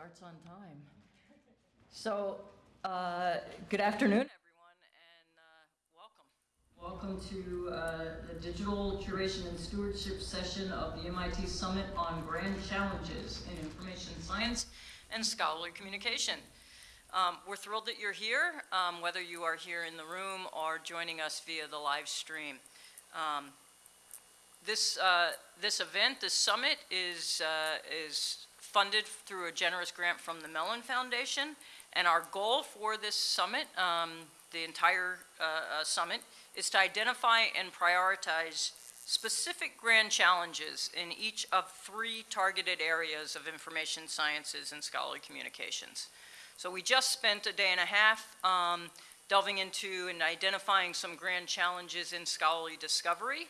starts on time. So, uh, good afternoon, everyone, and uh, welcome. Welcome to uh, the Digital Curation and Stewardship session of the MIT Summit on Grand Challenges in Information Science and Scholarly Communication. Um, we're thrilled that you're here, um, whether you are here in the room or joining us via the live stream. Um, this, uh, this event, this summit, is, uh, is funded through a generous grant from the Mellon Foundation. And our goal for this summit, um, the entire uh, uh, summit, is to identify and prioritize specific grand challenges in each of three targeted areas of information sciences and scholarly communications. So we just spent a day and a half um, delving into and identifying some grand challenges in scholarly discovery.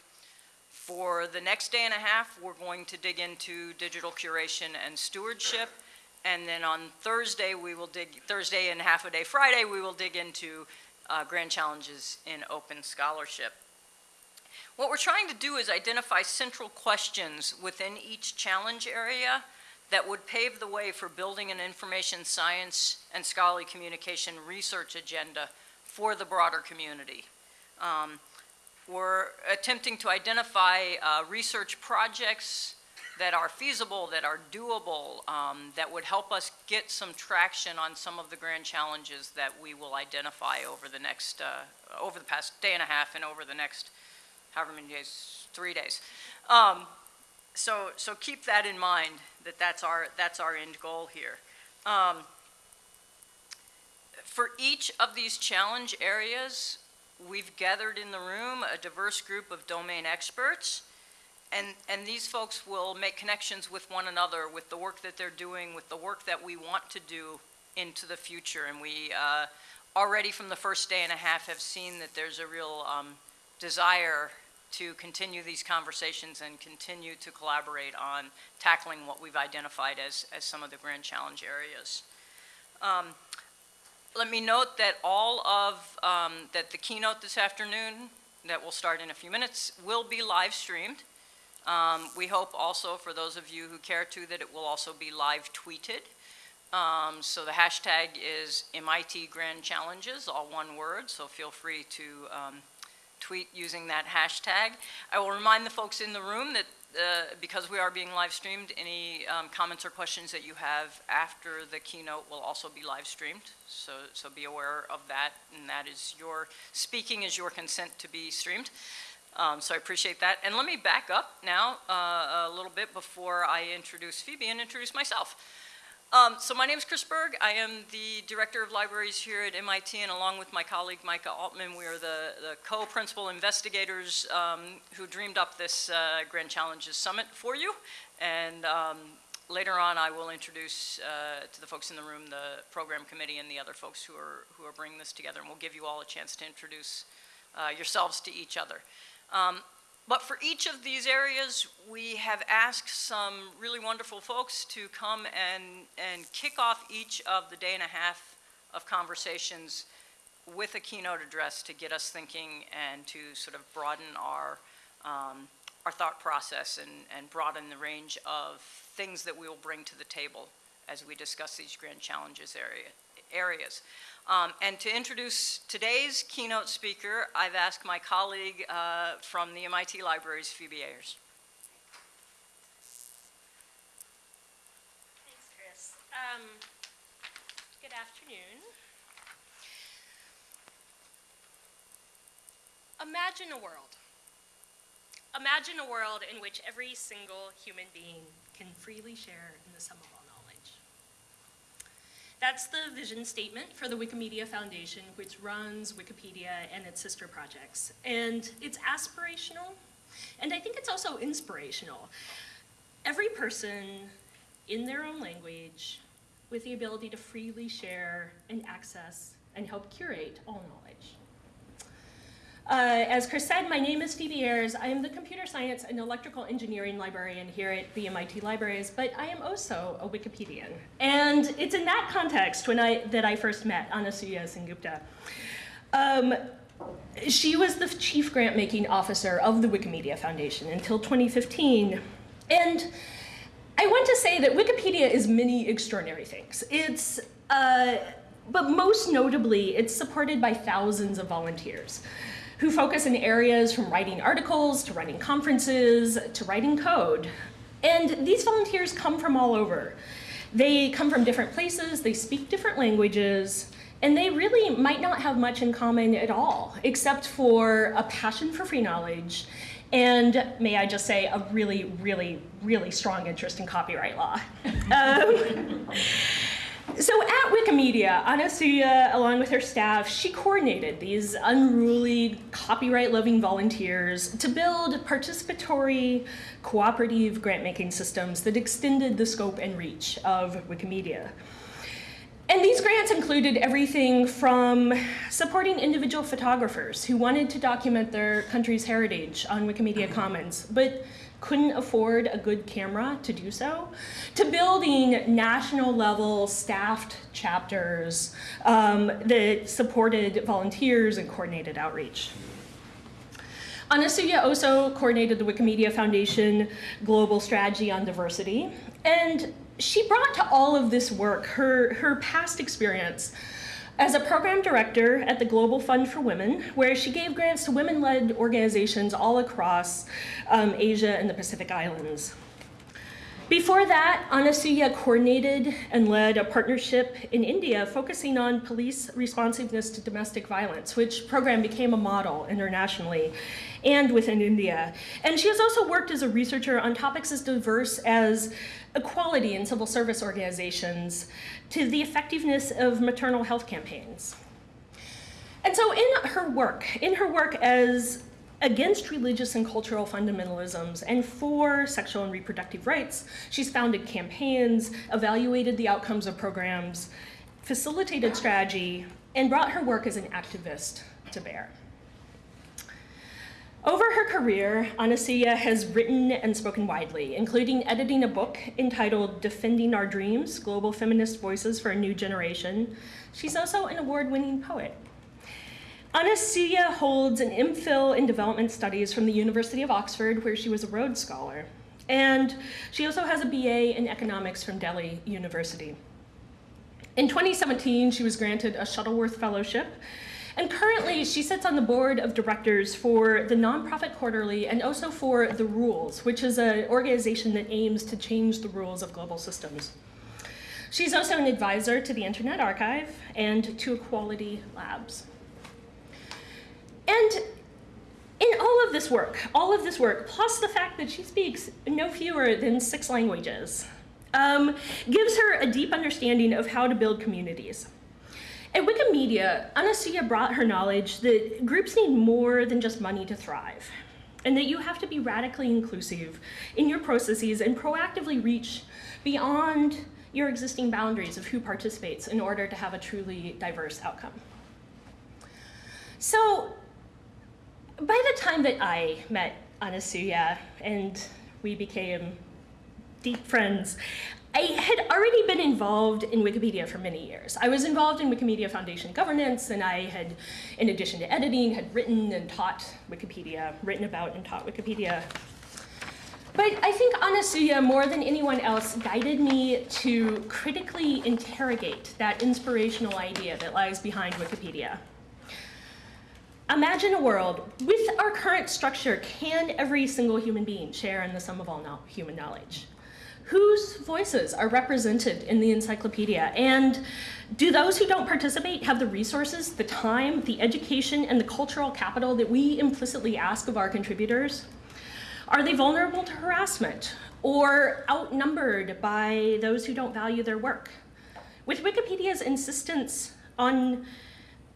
For the next day and a half, we're going to dig into digital curation and stewardship. And then on Thursday, we will dig, Thursday and half a day Friday, we will dig into uh, grand challenges in open scholarship. What we're trying to do is identify central questions within each challenge area that would pave the way for building an information science and scholarly communication research agenda for the broader community. Um, we're attempting to identify uh, research projects that are feasible, that are doable, um, that would help us get some traction on some of the grand challenges that we will identify over the next, uh, over the past day and a half and over the next however many days, three days. Um, so, so keep that in mind, that that's our, that's our end goal here. Um, for each of these challenge areas, we've gathered in the room a diverse group of domain experts, and, and these folks will make connections with one another, with the work that they're doing, with the work that we want to do into the future. And we uh, already from the first day and a half have seen that there's a real um, desire to continue these conversations and continue to collaborate on tackling what we've identified as, as some of the grand challenge areas. Um, let me note that all of, um, that the keynote this afternoon that will start in a few minutes will be live streamed. Um, we hope also for those of you who care to that it will also be live tweeted. Um, so the hashtag is MIT Grand Challenges, all one word, so feel free to um, tweet using that hashtag. I will remind the folks in the room that because we are being live streamed, any um, comments or questions that you have after the keynote will also be live streamed. So, so be aware of that, and that is your, speaking is your consent to be streamed. Um, so I appreciate that. And let me back up now uh, a little bit before I introduce Phoebe and introduce myself. Um, so my name is Chris Bourg. I am the Director of Libraries here at MIT, and along with my colleague Micah Altman, we are the, the co-principal investigators um, who dreamed up this uh, Grand Challenges Summit for you. And um, later on, I will introduce uh, to the folks in the room the program committee and the other folks who are, who are bringing this together, and we'll give you all a chance to introduce uh, yourselves to each other. But for each of these areas, we have asked some really wonderful folks to come and, and kick off each of the day and a half of conversations with a keynote address to get us thinking and to sort of broaden our, um, our thought process and, and broaden the range of things that we will bring to the table as we discuss these grand challenges area, areas. Um, and to introduce today's keynote speaker, I've asked my colleague uh, from the MIT Libraries, Phoebe Ayers. Thanks, Chris. Um, good afternoon. Imagine a world. Imagine a world in which every single human being can freely share in the sum of all that's the vision statement for the Wikimedia Foundation, which runs Wikipedia and its sister projects. And it's aspirational, and I think it's also inspirational. Every person in their own language with the ability to freely share and access and help curate all knowledge. Uh, as Chris said, my name is Phoebe Ayers. I am the computer science and electrical engineering librarian here at the MIT Libraries, but I am also a Wikipedian. And it's in that context when I, that I first met Anasuya Sengupta. Um, she was the chief grant-making officer of the Wikimedia Foundation until 2015. And I want to say that Wikipedia is many extraordinary things. It's, uh, but most notably, it's supported by thousands of volunteers who focus in areas from writing articles to running conferences to writing code. And these volunteers come from all over. They come from different places, they speak different languages, and they really might not have much in common at all, except for a passion for free knowledge and may I just say, a really, really, really strong interest in copyright law. um, so at Wikimedia, Anasuya, along with her staff, she coordinated these unruly, copyright-loving volunteers to build participatory, cooperative grant-making systems that extended the scope and reach of Wikimedia. And these grants included everything from supporting individual photographers who wanted to document their country's heritage on Wikimedia Commons, but couldn't afford a good camera to do so, to building national level staffed chapters um, that supported volunteers and coordinated outreach. Anasuya also coordinated the Wikimedia Foundation Global Strategy on Diversity, and she brought to all of this work her, her past experience as a program director at the Global Fund for Women, where she gave grants to women-led organizations all across um, Asia and the Pacific Islands. Before that, Anasuya coordinated and led a partnership in India focusing on police responsiveness to domestic violence, which program became a model internationally and within India. And she has also worked as a researcher on topics as diverse as equality in civil service organizations to the effectiveness of maternal health campaigns. And so in her work, in her work as against religious and cultural fundamentalisms and for sexual and reproductive rights. She's founded campaigns, evaluated the outcomes of programs, facilitated strategy, and brought her work as an activist to bear. Over her career, Anasuya has written and spoken widely, including editing a book entitled Defending Our Dreams, Global Feminist Voices for a New Generation. She's also an award-winning poet. Anasuya holds an MPhil in Development Studies from the University of Oxford, where she was a Rhodes Scholar. And she also has a BA in Economics from Delhi University. In 2017, she was granted a Shuttleworth Fellowship, and currently she sits on the board of directors for the Nonprofit Quarterly and also for The Rules, which is an organization that aims to change the rules of global systems. She's also an advisor to the Internet Archive and to Equality Labs. And in all of this work, all of this work, plus the fact that she speaks no fewer than six languages, um, gives her a deep understanding of how to build communities. At Wikimedia, Anasuya brought her knowledge that groups need more than just money to thrive, and that you have to be radically inclusive in your processes and proactively reach beyond your existing boundaries of who participates in order to have a truly diverse outcome. So by the time that I met Anasuya and we became deep friends, I had already been involved in Wikipedia for many years. I was involved in Wikimedia Foundation governance, and I had, in addition to editing, had written and taught Wikipedia, written about and taught Wikipedia. But I think Anasuya, more than anyone else, guided me to critically interrogate that inspirational idea that lies behind Wikipedia. Imagine a world with our current structure, can every single human being share in the sum of all no human knowledge? Whose voices are represented in the encyclopedia? And do those who don't participate have the resources, the time, the education, and the cultural capital that we implicitly ask of our contributors? Are they vulnerable to harassment or outnumbered by those who don't value their work? With Wikipedia's insistence on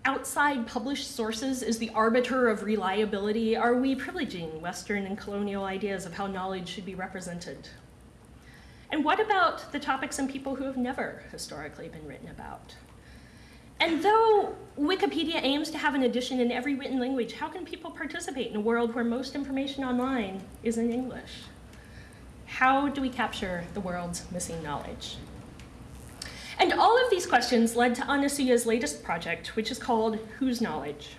outside published sources is the arbiter of reliability, are we privileging Western and colonial ideas of how knowledge should be represented? And what about the topics and people who have never historically been written about? And though Wikipedia aims to have an edition in every written language, how can people participate in a world where most information online is in English? How do we capture the world's missing knowledge? And all of these questions led to Anasuya's latest project, which is called Whose Knowledge?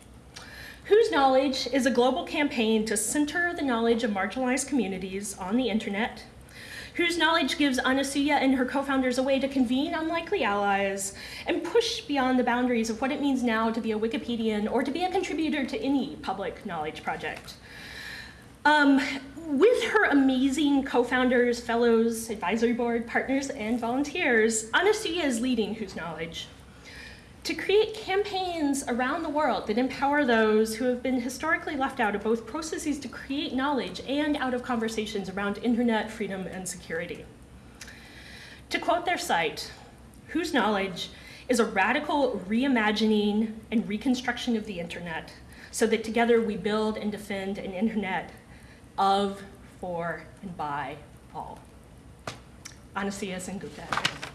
Whose Knowledge is a global campaign to center the knowledge of marginalized communities on the internet, whose knowledge gives Anasuya and her co-founders a way to convene unlikely allies and push beyond the boundaries of what it means now to be a Wikipedian or to be a contributor to any public knowledge project. Um, with her amazing co-founders, fellows, advisory board, partners, and volunteers, Anasuya is leading Whose Knowledge to create campaigns around the world that empower those who have been historically left out of both processes to create knowledge and out of conversations around internet freedom and security. To quote their site, Whose Knowledge is a radical reimagining and reconstruction of the internet so that together we build and defend an internet of, for, and by all. and Sengupta.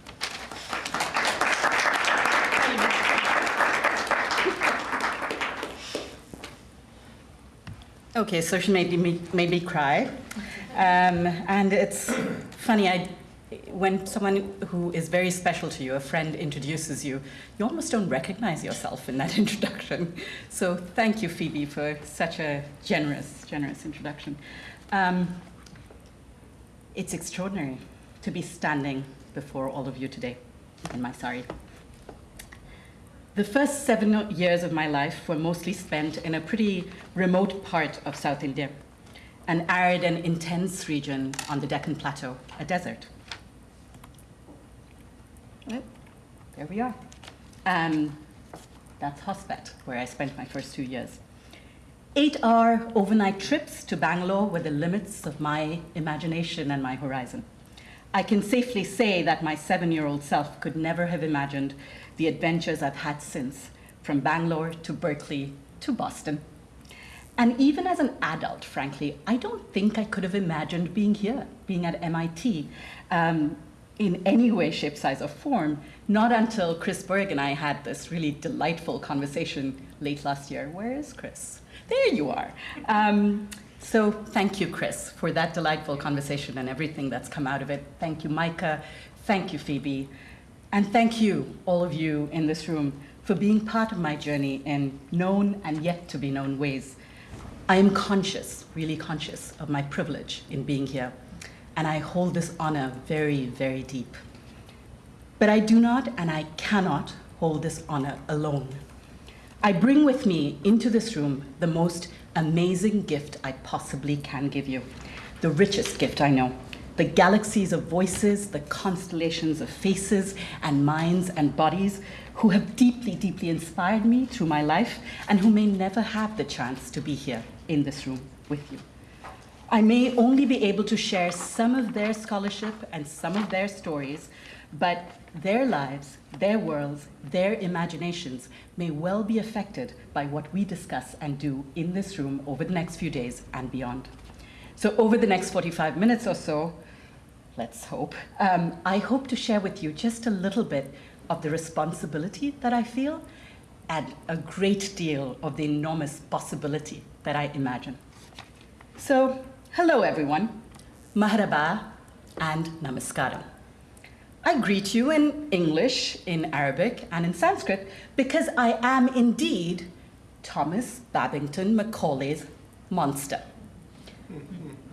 Okay, so she made me, made me cry. Um, and it's funny, I, when someone who is very special to you, a friend introduces you, you almost don't recognize yourself in that introduction. So thank you, Phoebe, for such a generous, generous introduction. Um, it's extraordinary to be standing before all of you today in my sari. The first seven years of my life were mostly spent in a pretty remote part of South India, an arid and intense region on the Deccan Plateau, a desert. There we are. Um, that's Hospet, where I spent my first two years. Eight-hour overnight trips to Bangalore were the limits of my imagination and my horizon. I can safely say that my seven-year-old self could never have imagined the adventures I've had since, from Bangalore to Berkeley to Boston. And even as an adult, frankly, I don't think I could have imagined being here, being at MIT, um, in any way, shape, size, or form, not until Chris Bourg and I had this really delightful conversation late last year. Where is Chris? There you are. Um, so thank you, Chris, for that delightful conversation and everything that's come out of it. Thank you, Micah. Thank you, Phoebe. And thank you, all of you in this room, for being part of my journey in known and yet to be known ways. I am conscious, really conscious, of my privilege in being here, and I hold this honor very, very deep. But I do not and I cannot hold this honor alone. I bring with me into this room the most amazing gift I possibly can give you, the richest gift I know the galaxies of voices, the constellations of faces and minds and bodies who have deeply, deeply inspired me through my life and who may never have the chance to be here in this room with you. I may only be able to share some of their scholarship and some of their stories, but their lives, their worlds, their imaginations may well be affected by what we discuss and do in this room over the next few days and beyond. So over the next 45 minutes or so, let's hope, um, I hope to share with you just a little bit of the responsibility that I feel and a great deal of the enormous possibility that I imagine. So, hello everyone, Marhaba and Namaskaram. I greet you in English, in Arabic, and in Sanskrit because I am indeed Thomas Babington Macaulay's monster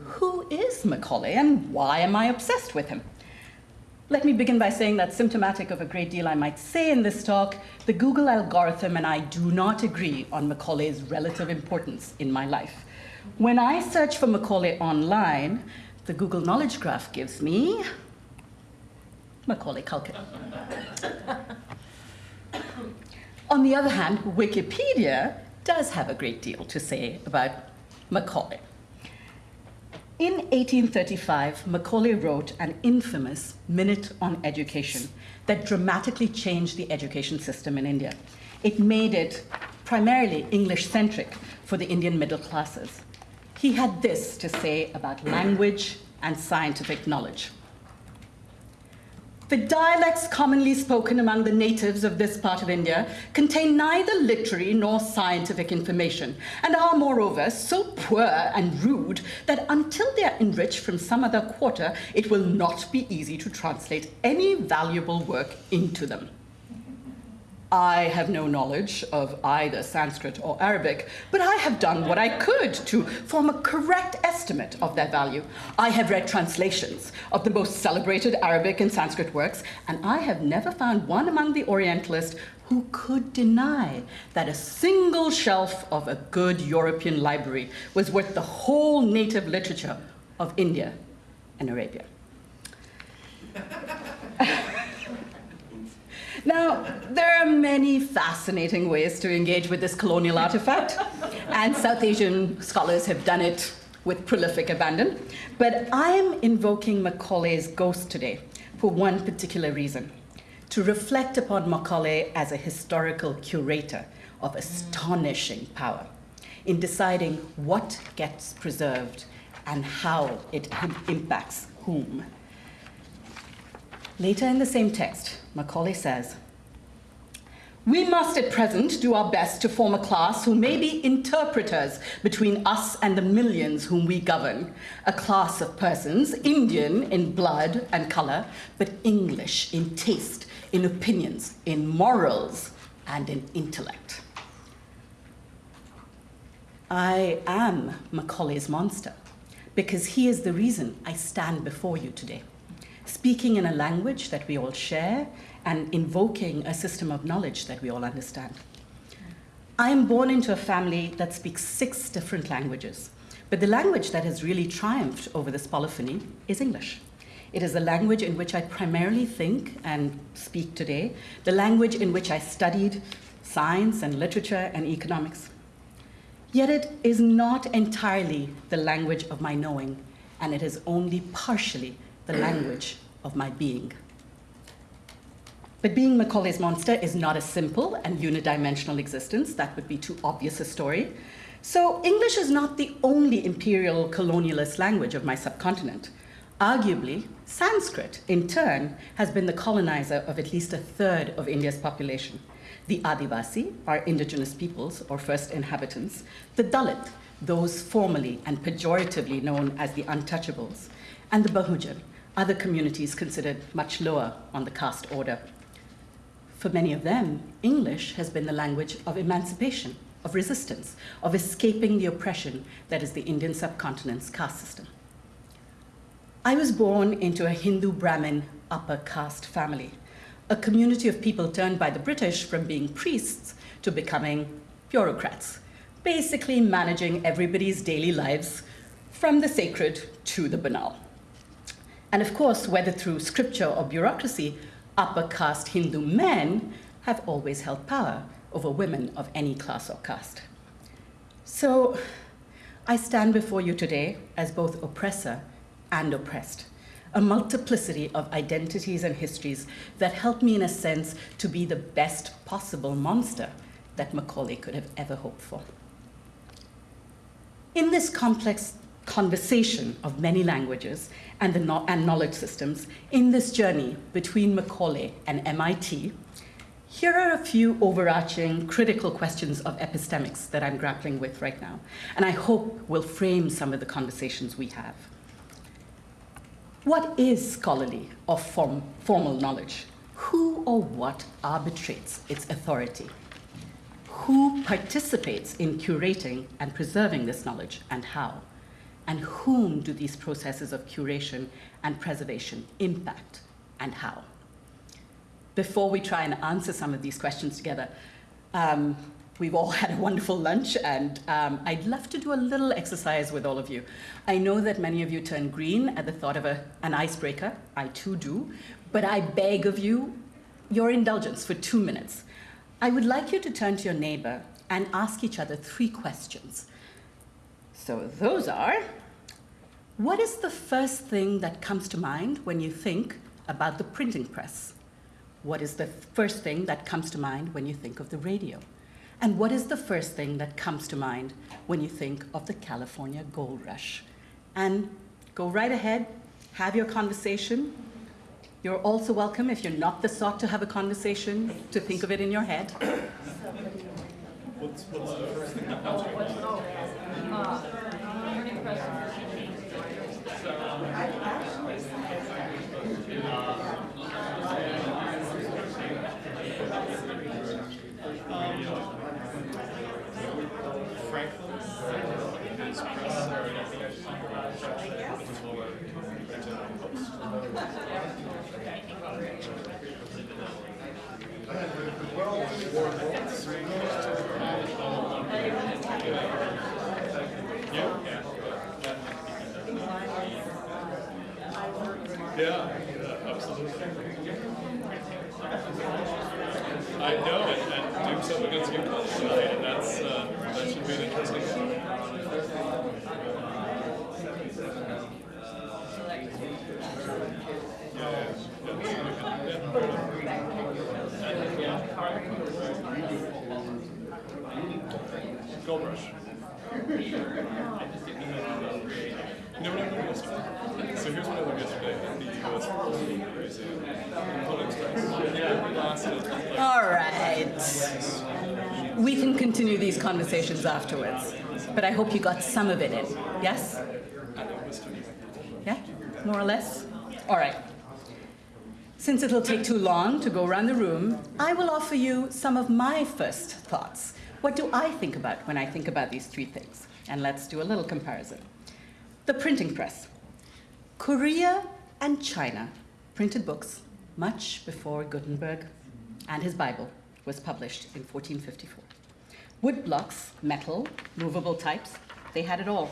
who is Macaulay and why am I obsessed with him? Let me begin by saying that symptomatic of a great deal I might say in this talk, the Google algorithm and I do not agree on Macaulay's relative importance in my life. When I search for Macaulay online, the Google Knowledge Graph gives me Macaulay Culkin. On the other hand, Wikipedia does have a great deal to say about Macaulay. In 1835, Macaulay wrote an infamous Minute on Education that dramatically changed the education system in India. It made it primarily English-centric for the Indian middle classes. He had this to say about language and scientific knowledge. The dialects commonly spoken among the natives of this part of India contain neither literary nor scientific information, and are moreover so poor and rude that until they are enriched from some other quarter, it will not be easy to translate any valuable work into them. I have no knowledge of either Sanskrit or Arabic, but I have done what I could to form a correct estimate of their value. I have read translations of the most celebrated Arabic and Sanskrit works, and I have never found one among the Orientalists who could deny that a single shelf of a good European library was worth the whole native literature of India and Arabia. Now, there are many fascinating ways to engage with this colonial artifact, and South Asian scholars have done it with prolific abandon. But I'm invoking Macaulay's ghost today for one particular reason to reflect upon Macaulay as a historical curator of astonishing power in deciding what gets preserved and how it impacts whom. Later in the same text, Macaulay says, we must at present do our best to form a class who may be interpreters between us and the millions whom we govern, a class of persons, Indian in blood and color, but English in taste, in opinions, in morals, and in intellect. I am Macaulay's monster because he is the reason I stand before you today speaking in a language that we all share and invoking a system of knowledge that we all understand. I am born into a family that speaks six different languages, but the language that has really triumphed over this polyphony is English. It is the language in which I primarily think and speak today, the language in which I studied science and literature and economics. Yet it is not entirely the language of my knowing, and it is only partially the language of my being. But being Macaulay's monster is not a simple and unidimensional existence. That would be too obvious a story. So English is not the only imperial colonialist language of my subcontinent. Arguably, Sanskrit, in turn, has been the colonizer of at least a third of India's population. The Adivasi, our indigenous peoples or first inhabitants, the Dalit, those formally and pejoratively known as the untouchables, and the Bahujan, other communities considered much lower on the caste order. For many of them, English has been the language of emancipation, of resistance, of escaping the oppression that is the Indian subcontinent's caste system. I was born into a Hindu Brahmin upper caste family, a community of people turned by the British from being priests to becoming bureaucrats, basically managing everybody's daily lives from the sacred to the banal. And of course, whether through scripture or bureaucracy, upper caste Hindu men have always held power over women of any class or caste. So I stand before you today as both oppressor and oppressed, a multiplicity of identities and histories that help me, in a sense, to be the best possible monster that Macaulay could have ever hoped for. In this complex conversation of many languages and, the no and knowledge systems in this journey between Macaulay and MIT, here are a few overarching critical questions of epistemics that I'm grappling with right now, and I hope will frame some of the conversations we have. What is scholarly or form, formal knowledge? Who or what arbitrates its authority? Who participates in curating and preserving this knowledge and how? And whom do these processes of curation and preservation impact and how? Before we try and answer some of these questions together, um, we've all had a wonderful lunch and um, I'd love to do a little exercise with all of you. I know that many of you turn green at the thought of a, an icebreaker, I too do, but I beg of you your indulgence for two minutes. I would like you to turn to your neighbor and ask each other three questions. So those are, what is the first thing that comes to mind when you think about the printing press? What is the first thing that comes to mind when you think of the radio? And what is the first thing that comes to mind when you think of the California gold rush? And go right ahead, have your conversation. You're also welcome, if you're not the sort to have a conversation, to think of it in your head. What's, what's the first thing that comes to mind? Yeah, yeah, absolutely. I know, and, and doing stuff against you tonight, and that's, uh, that should be an interesting one. Yeah, yeah, yeah. Gold Rush. You know what I learned yesterday? So here's what I learned yesterday at the US Museum. Component strikes. Yeah, it lasted. All right. We can continue these conversations afterwards, but I hope you got some of it in. Yes? Yeah? More or less? All right. Since it'll take too long to go around the room, I will offer you some of my first thoughts. What do I think about when I think about these three things? And let's do a little comparison. The printing press. Korea and China printed books much before Gutenberg and his Bible was published in 1454. Wood blocks, metal, movable types, they had it all.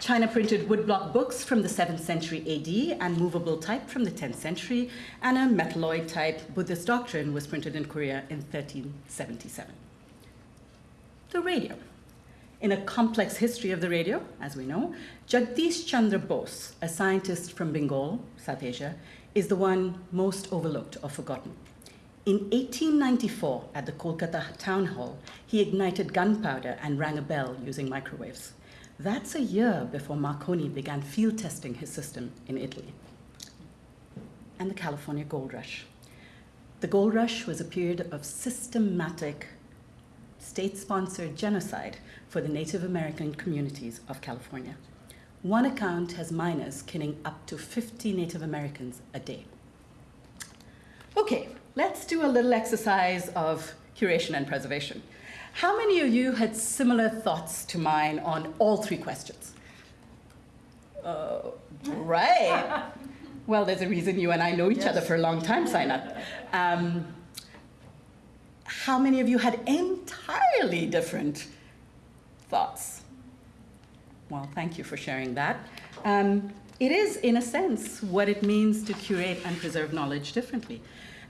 China printed woodblock books from the 7th century AD and movable type from the 10th century, and a metalloid type Buddhist doctrine was printed in Korea in 1377. The radio. In a complex history of the radio, as we know, Jagdish Chandra Bose, a scientist from Bengal, South Asia, is the one most overlooked or forgotten. In 1894, at the Kolkata Town Hall, he ignited gunpowder and rang a bell using microwaves. That's a year before Marconi began field testing his system in Italy. And the California Gold Rush. The Gold Rush was a period of systematic state sponsored genocide for the Native American communities of California. One account has miners killing up to 50 Native Americans a day. Okay, let's do a little exercise of curation and preservation. How many of you had similar thoughts to mine on all three questions? Uh, right. Well, there's a reason you and I know each other for a long time, Sainat. Um, how many of you had entirely different thoughts? Well, thank you for sharing that. Um, it is, in a sense, what it means to curate and preserve knowledge differently.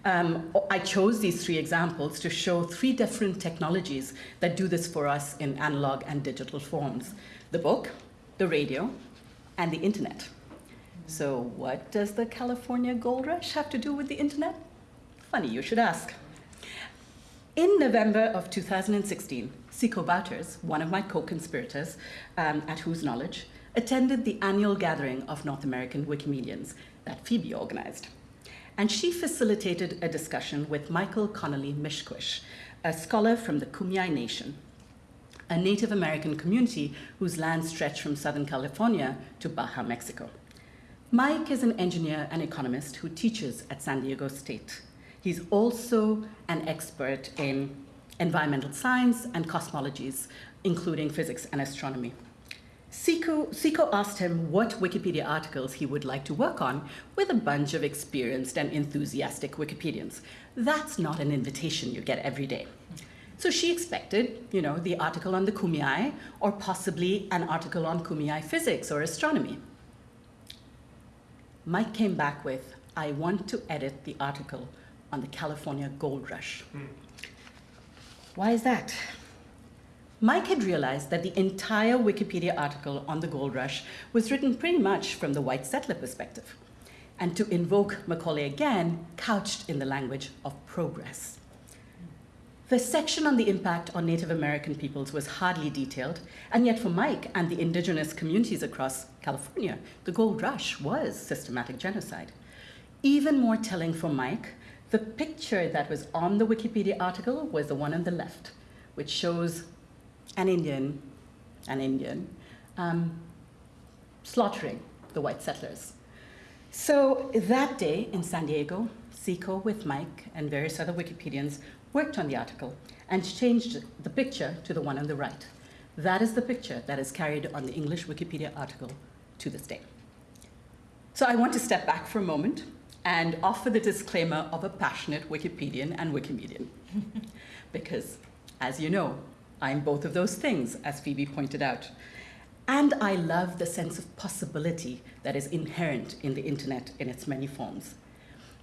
Um, I chose these three examples to show three different technologies that do this for us in analog and digital forms the book, the radio, and the internet. So, what does the California gold rush have to do with the internet? Funny you should ask. In November of 2016, Siko Bouterse, one of my co conspirators, um, at whose knowledge, attended the annual gathering of North American Wikimedians that Phoebe organized. And she facilitated a discussion with Michael Connolly Miskwish, a scholar from the Kumeyaay Nation, a Native American community whose land stretch from Southern California to Baja, Mexico. Mike is an engineer and economist who teaches at San Diego State. He's also an expert in environmental science and cosmologies, including physics and astronomy. Siko, Siko asked him what Wikipedia articles he would like to work on with a bunch of experienced and enthusiastic Wikipedians. That's not an invitation you get every day. So she expected, you know, the article on the Kumeyaay, or possibly an article on Kumeyaay physics or astronomy. Mike came back with, I want to edit the article on the California gold rush. Hmm. Why is that? Mike had realized that the entire Wikipedia article on the gold rush was written pretty much from the white settler perspective, and to invoke Macaulay again, couched in the language of progress. The section on the impact on Native American peoples was hardly detailed, and yet for Mike and the indigenous communities across California, the gold rush was systematic genocide. Even more telling for Mike, the picture that was on the Wikipedia article was the one on the left, which shows an Indian, an Indian, um, slaughtering the white settlers. So that day in San Diego, Siko with Mike and various other Wikipedians worked on the article and changed the picture to the one on the right. That is the picture that is carried on the English Wikipedia article to this day. So I want to step back for a moment and offer the disclaimer of a passionate Wikipedian and Wikimedian. because, as you know, I'm both of those things, as Phoebe pointed out. And I love the sense of possibility that is inherent in the internet in its many forms.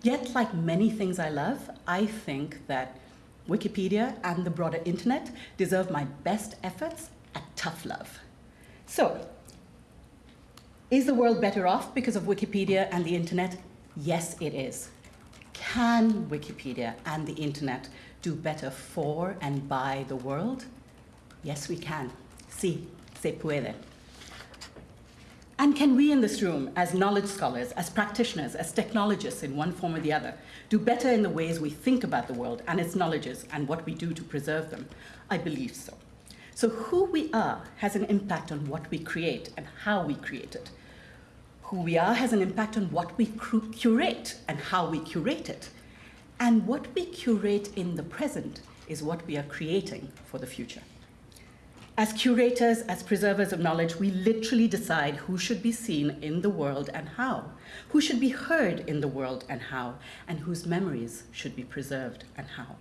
Yet, like many things I love, I think that Wikipedia and the broader internet deserve my best efforts at tough love. So, is the world better off because of Wikipedia and the internet? Yes, it is. Can Wikipedia and the internet do better for and by the world? Yes, we can. Sí, se puede. And can we in this room, as knowledge scholars, as practitioners, as technologists in one form or the other, do better in the ways we think about the world and its knowledges and what we do to preserve them? I believe so. So, who we are has an impact on what we create and how we create it. Who we are has an impact on what we curate and how we curate it. And what we curate in the present is what we are creating for the future. As curators, as preservers of knowledge, we literally decide who should be seen in the world and how, who should be heard in the world and how, and whose memories should be preserved and how.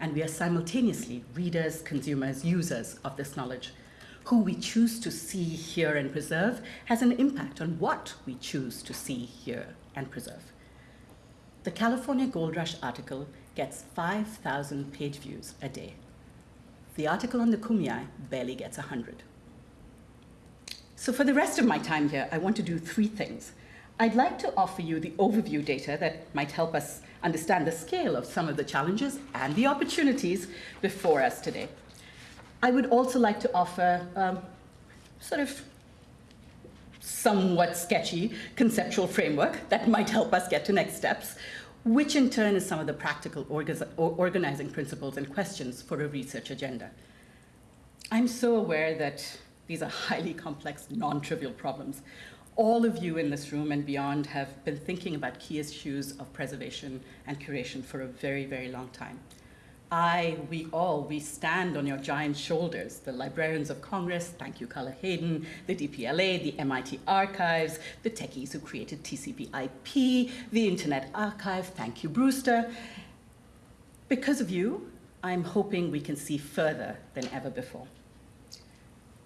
And we are simultaneously readers, consumers, users of this knowledge. Who we choose to see, hear, and preserve has an impact on what we choose to see, hear, and preserve. The California Gold Rush article gets 5,000 page views a day. The article on the Kumeyaay barely gets 100. So for the rest of my time here, I want to do three things. I'd like to offer you the overview data that might help us understand the scale of some of the challenges and the opportunities before us today. I would also like to offer um, sort of somewhat sketchy conceptual framework that might help us get to next steps, which in turn is some of the practical organizing principles and questions for a research agenda. I'm so aware that these are highly complex, non-trivial problems. All of you in this room and beyond have been thinking about key issues of preservation and curation for a very, very long time. I, we all, we stand on your giant shoulders. The Librarians of Congress, thank you, Carla Hayden, the DPLA, the MIT Archives, the techies who created TCP IP, the Internet Archive, thank you, Brewster. Because of you, I'm hoping we can see further than ever before.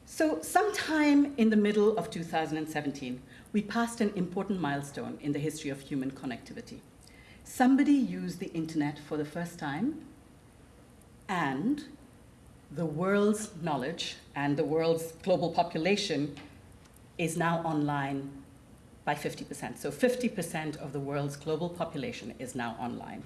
So sometime in the middle of 2017, we passed an important milestone in the history of human connectivity. Somebody used the internet for the first time and the world's knowledge and the world's global population is now online by 50%. So 50% of the world's global population is now online.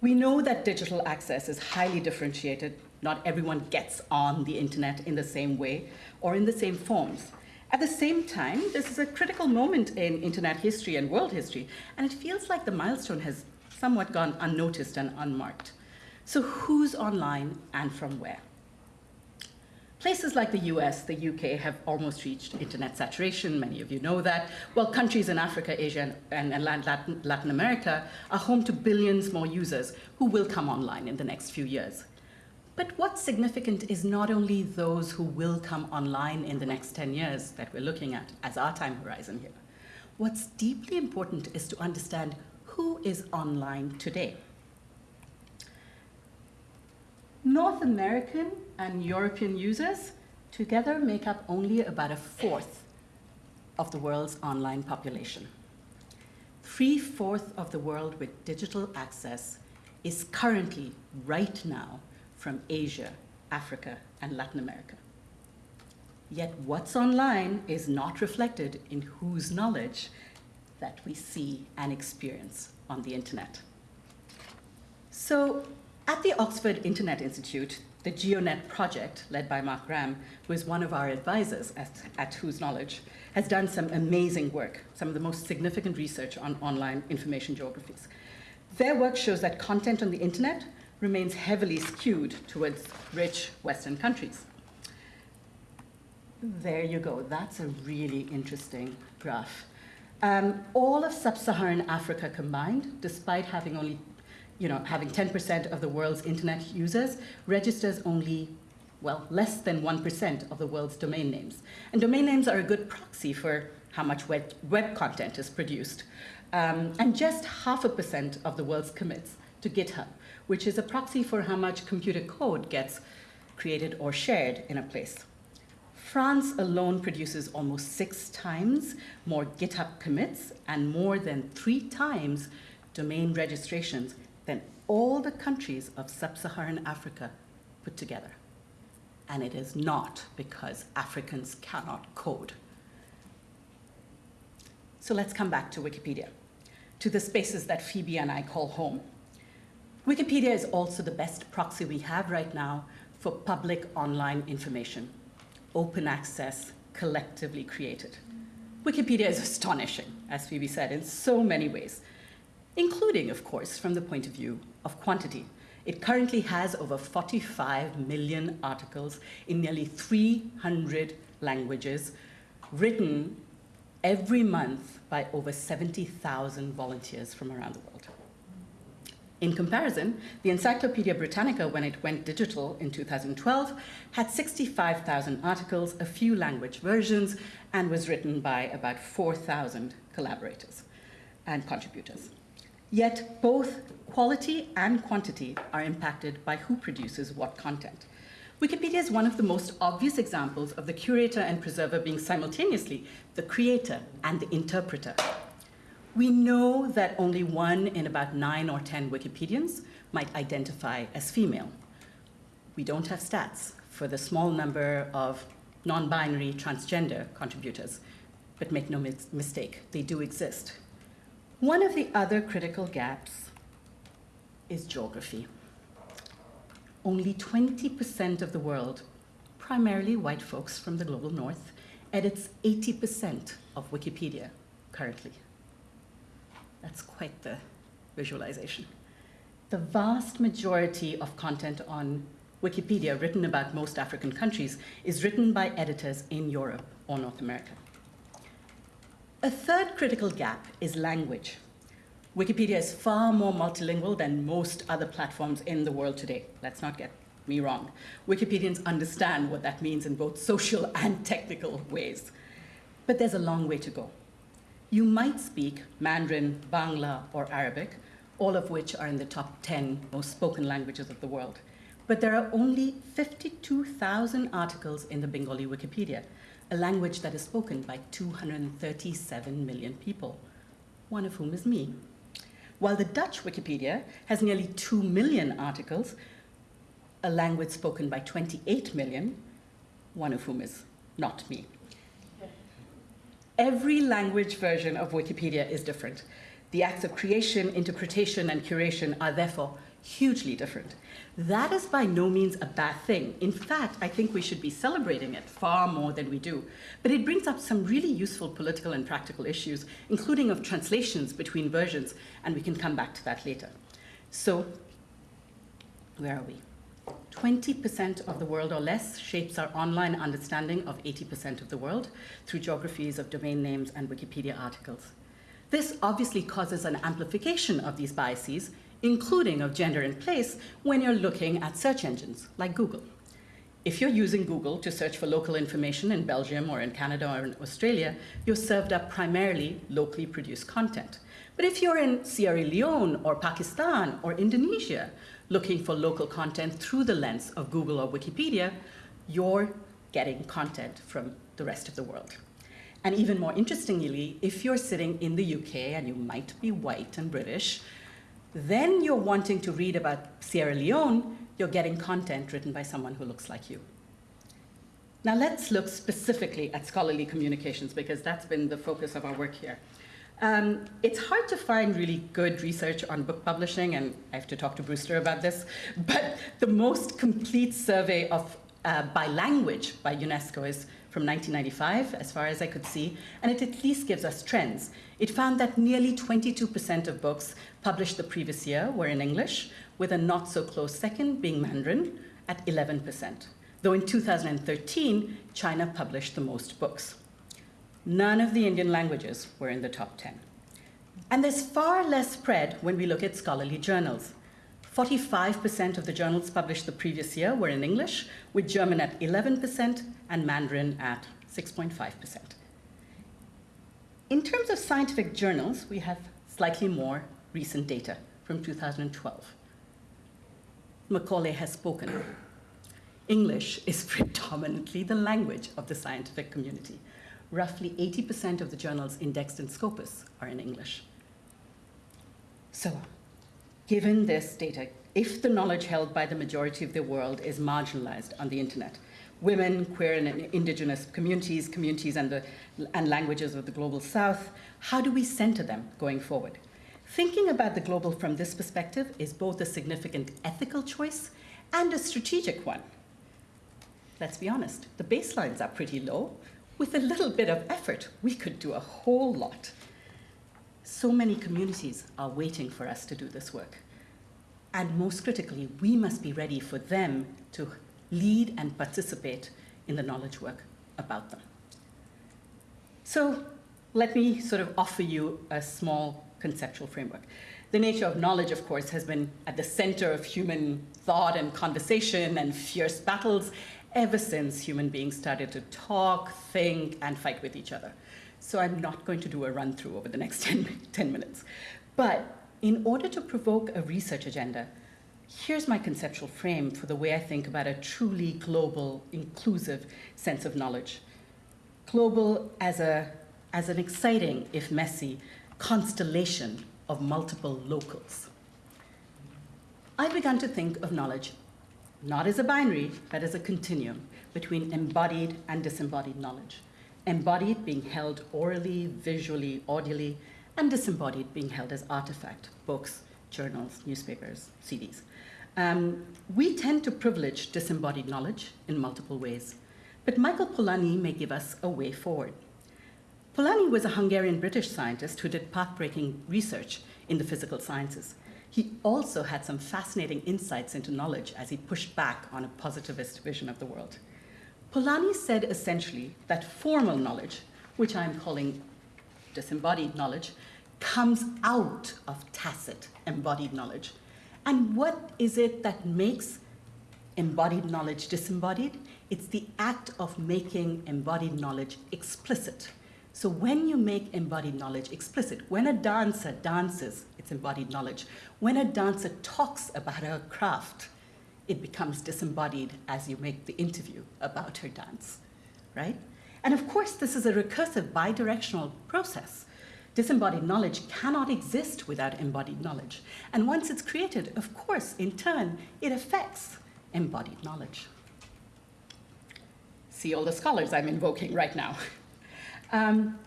We know that digital access is highly differentiated. Not everyone gets on the internet in the same way or in the same forms. At the same time, this is a critical moment in internet history and world history, and it feels like the milestone has somewhat gone unnoticed and unmarked. So who's online and from where? Places like the US, the UK have almost reached internet saturation, many of you know that, while countries in Africa, Asia, and, and Latin, Latin America are home to billions more users who will come online in the next few years. But what's significant is not only those who will come online in the next 10 years that we're looking at as our time horizon here. What's deeply important is to understand who is online today. North American and European users together make up only about a fourth of the world's online population. Three-fourths of the world with digital access is currently, right now, from Asia, Africa, and Latin America. Yet what's online is not reflected in whose knowledge that we see and experience on the internet. So at the Oxford Internet Institute, the GeoNet project, led by Mark Graham, who is one of our advisors at, at Whose Knowledge, has done some amazing work, some of the most significant research on online information geographies. Their work shows that content on the internet remains heavily skewed towards rich Western countries. There you go. That's a really interesting graph. Um, all of sub-Saharan Africa combined, despite having only you know, having 10% of the world's internet users registers only, well, less than 1% of the world's domain names. And domain names are a good proxy for how much web, web content is produced. um, and just half a percent of the world's commits to GitHub, which is a proxy for how much computer code gets created or shared in a place. France alone produces almost six times more GitHub commits and more than three times domain registrations than all the countries of sub Saharan Africa put together. And it is not because Africans cannot code. So let's come back to Wikipedia, to the spaces that Phoebe and I call home. Wikipedia is also the best proxy we have right now for public online information, open access, collectively created. Wikipedia is astonishing, as Phoebe said, in so many ways, including, of course, from the point of view of quantity. It currently has over 45 million articles in nearly 300 languages, written every month by over 70,000 volunteers from around the world. In comparison, the Encyclopedia Britannica, when it went digital in 2012, had 65,000 articles, a few language versions, and was written by about 4,000 collaborators and contributors. Yet both quality and quantity are impacted by who produces what content. Wikipedia is one of the most obvious examples of the curator and preserver being simultaneously the creator and the interpreter. We know that only one in about nine or 10 Wikipedians might identify as female. We don't have stats for the small number of non-binary transgender contributors, but make no mis mistake, they do exist. One of the other critical gaps is geography. Only 20% of the world, primarily white folks from the global north, edits 80% of Wikipedia currently. That's quite the visualization. The vast majority of content on Wikipedia written about most African countries is written by editors in Europe or North America. A third critical gap is language. Wikipedia is far more multilingual than most other platforms in the world today. Let's not get me wrong. Wikipedians understand what that means in both social and technical ways. But there's a long way to go. You might speak Mandarin, Bangla, or Arabic, all of which are in the top 10 most spoken languages of the world. But there are only 52,000 articles in the Bengali Wikipedia, a language that is spoken by 237 million people, one of whom is me. While the Dutch Wikipedia has nearly 2 million articles, a language spoken by 28 million, one of whom is not me. Every language version of Wikipedia is different. The acts of creation, interpretation, and curation are therefore hugely different. That is by no means a bad thing. In fact, I think we should be celebrating it far more than we do. But it brings up some really useful political and practical issues, including of translations between versions, and we can come back to that later. So, where are we? 20% of the world or less shapes our online understanding of 80% of the world through geographies of domain names and Wikipedia articles. This obviously causes an amplification of these biases including of gender and place, when you're looking at search engines like Google. If you're using Google to search for local information in Belgium or in Canada or in Australia, you're served up primarily locally produced content. But if you're in Sierra Leone or Pakistan or Indonesia looking for local content through the lens of Google or Wikipedia, you're getting content from the rest of the world. And even more interestingly, if you're sitting in the UK and you might be white and British, then you're wanting to read about Sierra Leone, you're getting content written by someone who looks like you. Now let's look specifically at scholarly communications because that's been the focus of our work here. Um, it's hard to find really good research on book publishing, and I have to talk to Brewster about this, but the most complete survey of uh, by language by UNESCO is from 1995, as far as I could see, and it at least gives us trends. It found that nearly 22% of books published the previous year were in English, with a not so close second being Mandarin at 11%, though in 2013, China published the most books. None of the Indian languages were in the top 10. And there's far less spread when we look at scholarly journals. 45% of the journals published the previous year were in English, with German at 11% and Mandarin at 6.5%. In terms of scientific journals, we have slightly more recent data from 2012. Macaulay has spoken. English is predominantly the language of the scientific community. Roughly 80% of the journals indexed in Scopus are in English. So, given this data, if the knowledge held by the majority of the world is marginalized on the internet, women, queer and indigenous communities, communities and, the, and languages of the global south, how do we center them going forward? Thinking about the global from this perspective is both a significant ethical choice and a strategic one. Let's be honest, the baselines are pretty low. With a little bit of effort, we could do a whole lot. So many communities are waiting for us to do this work. And most critically, we must be ready for them to lead and participate in the knowledge work about them. So let me sort of offer you a small conceptual framework. The nature of knowledge, of course, has been at the center of human thought and conversation and fierce battles ever since human beings started to talk, think, and fight with each other. So I'm not going to do a run through over the next 10, 10 minutes. But in order to provoke a research agenda, here's my conceptual frame for the way I think about a truly global, inclusive sense of knowledge. Global as, a, as an exciting, if messy, constellation of multiple locals. I began to think of knowledge not as a binary, but as a continuum between embodied and disembodied knowledge. Embodied being held orally, visually, audibly, and disembodied being held as artifact, books, journals, newspapers, CDs. Um, we tend to privilege disembodied knowledge in multiple ways, but Michael Polanyi may give us a way forward. Polanyi was a Hungarian-British scientist who did path-breaking research in the physical sciences. He also had some fascinating insights into knowledge as he pushed back on a positivist vision of the world. Polanyi said essentially that formal knowledge, which I'm calling disembodied knowledge, comes out of tacit embodied knowledge. And what is it that makes embodied knowledge disembodied? It's the act of making embodied knowledge explicit. So when you make embodied knowledge explicit, when a dancer dances, it's embodied knowledge. When a dancer talks about her craft, it becomes disembodied as you make the interview about her dance, right? And of course, this is a recursive bidirectional process. Disembodied knowledge cannot exist without embodied knowledge. And once it's created, of course, in turn, it affects embodied knowledge. See all the scholars I'm invoking right now. Um,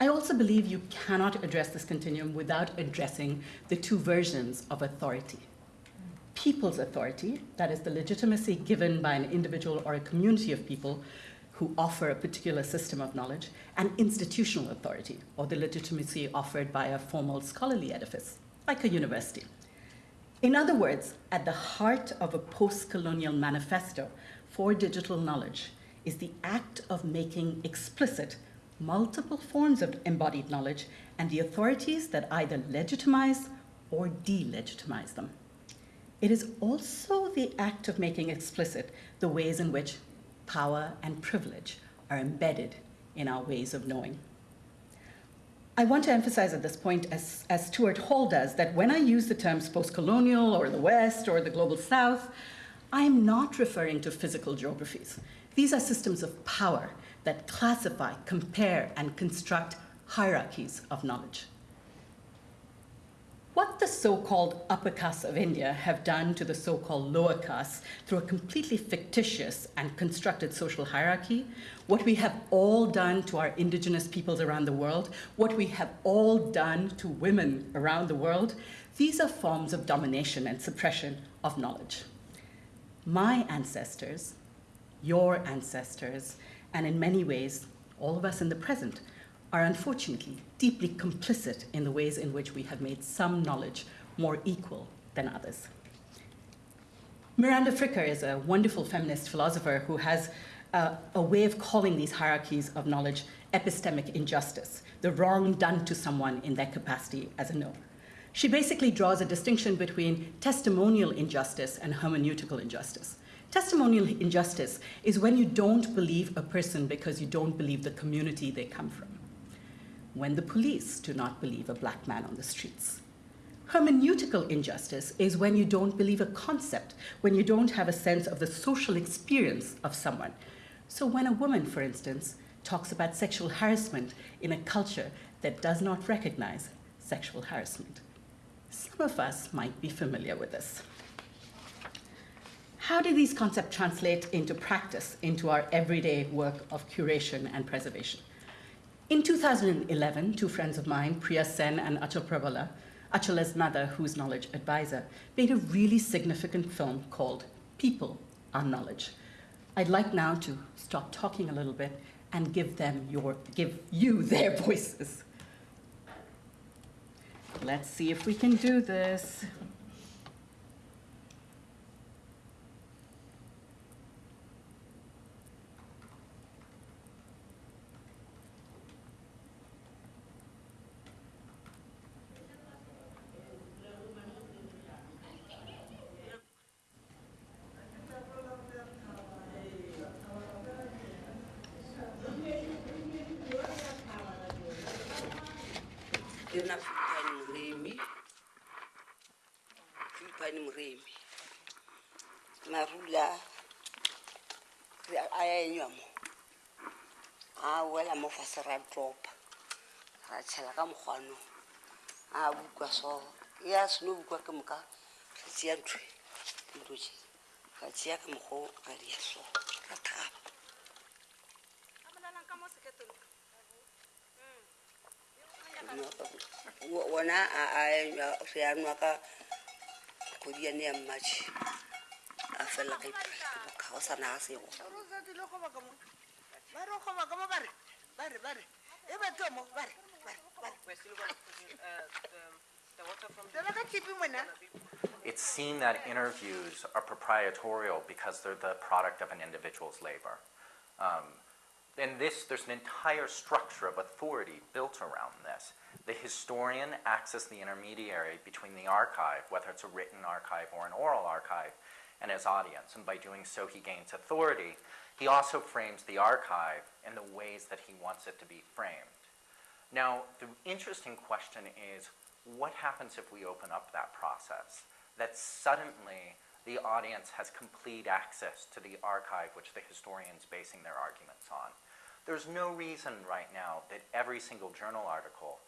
I also believe you cannot address this continuum without addressing the two versions of authority. People's authority, that is the legitimacy given by an individual or a community of people who offer a particular system of knowledge, and institutional authority, or the legitimacy offered by a formal scholarly edifice, like a university. In other words, at the heart of a post-colonial manifesto for digital knowledge is the act of making explicit multiple forms of embodied knowledge and the authorities that either legitimize or delegitimize them. It is also the act of making explicit the ways in which power and privilege are embedded in our ways of knowing. I want to emphasize at this point, as, as Stuart Hall does, that when I use the terms post-colonial or the West or the global South, I'm not referring to physical geographies. These are systems of power that classify, compare, and construct hierarchies of knowledge. What the so-called upper castes of India have done to the so-called lower castes through a completely fictitious and constructed social hierarchy, what we have all done to our indigenous peoples around the world, what we have all done to women around the world, these are forms of domination and suppression of knowledge. My ancestors, your ancestors, and in many ways, all of us in the present, are unfortunately deeply complicit in the ways in which we have made some knowledge more equal than others. Miranda Fricker is a wonderful feminist philosopher who has uh, a way of calling these hierarchies of knowledge epistemic injustice, the wrong done to someone in their capacity as a knower. She basically draws a distinction between testimonial injustice and hermeneutical injustice. Testimonial injustice is when you don't believe a person because you don't believe the community they come from. When the police do not believe a black man on the streets. Hermeneutical injustice is when you don't believe a concept, when you don't have a sense of the social experience of someone. So, when a woman, for instance, talks about sexual harassment in a culture that does not recognize sexual harassment, some of us might be familiar with this. How do these concepts translate into practice, into our everyday work of curation and preservation? In 2011, two friends of mine, Priya Sen and Achal Prabhala, Achala's mother, who's knowledge advisor, made a really significant film called People Are Knowledge. I'd like now to stop talking a little bit and give them your, give you their voices. Let's see if we can do this. ra dropa ra tšhela ka mokgwanong a bukwa so. Ya seno bukwa ke moka ka tšea ntho e. dilo tše ka tšea ka mokgwa ka dia so. Ka thaba. Mm. Wona se a nwa ka kgodi yane ya mmatšhe a felela ka iprae ke boka o sa naga sego It's seen that interviews are proprietorial because they're the product of an individual's labor. Um, in this, there's an entire structure of authority built around this. The historian acts as the intermediary between the archive, whether it's a written archive or an oral archive, and his audience. And by doing so, he gains authority. He also frames the archive in the ways that he wants it to be framed. Now, the interesting question is what happens if we open up that process? That suddenly the audience has complete access to the archive which the historian's basing their arguments on. There's no reason right now that every single journal article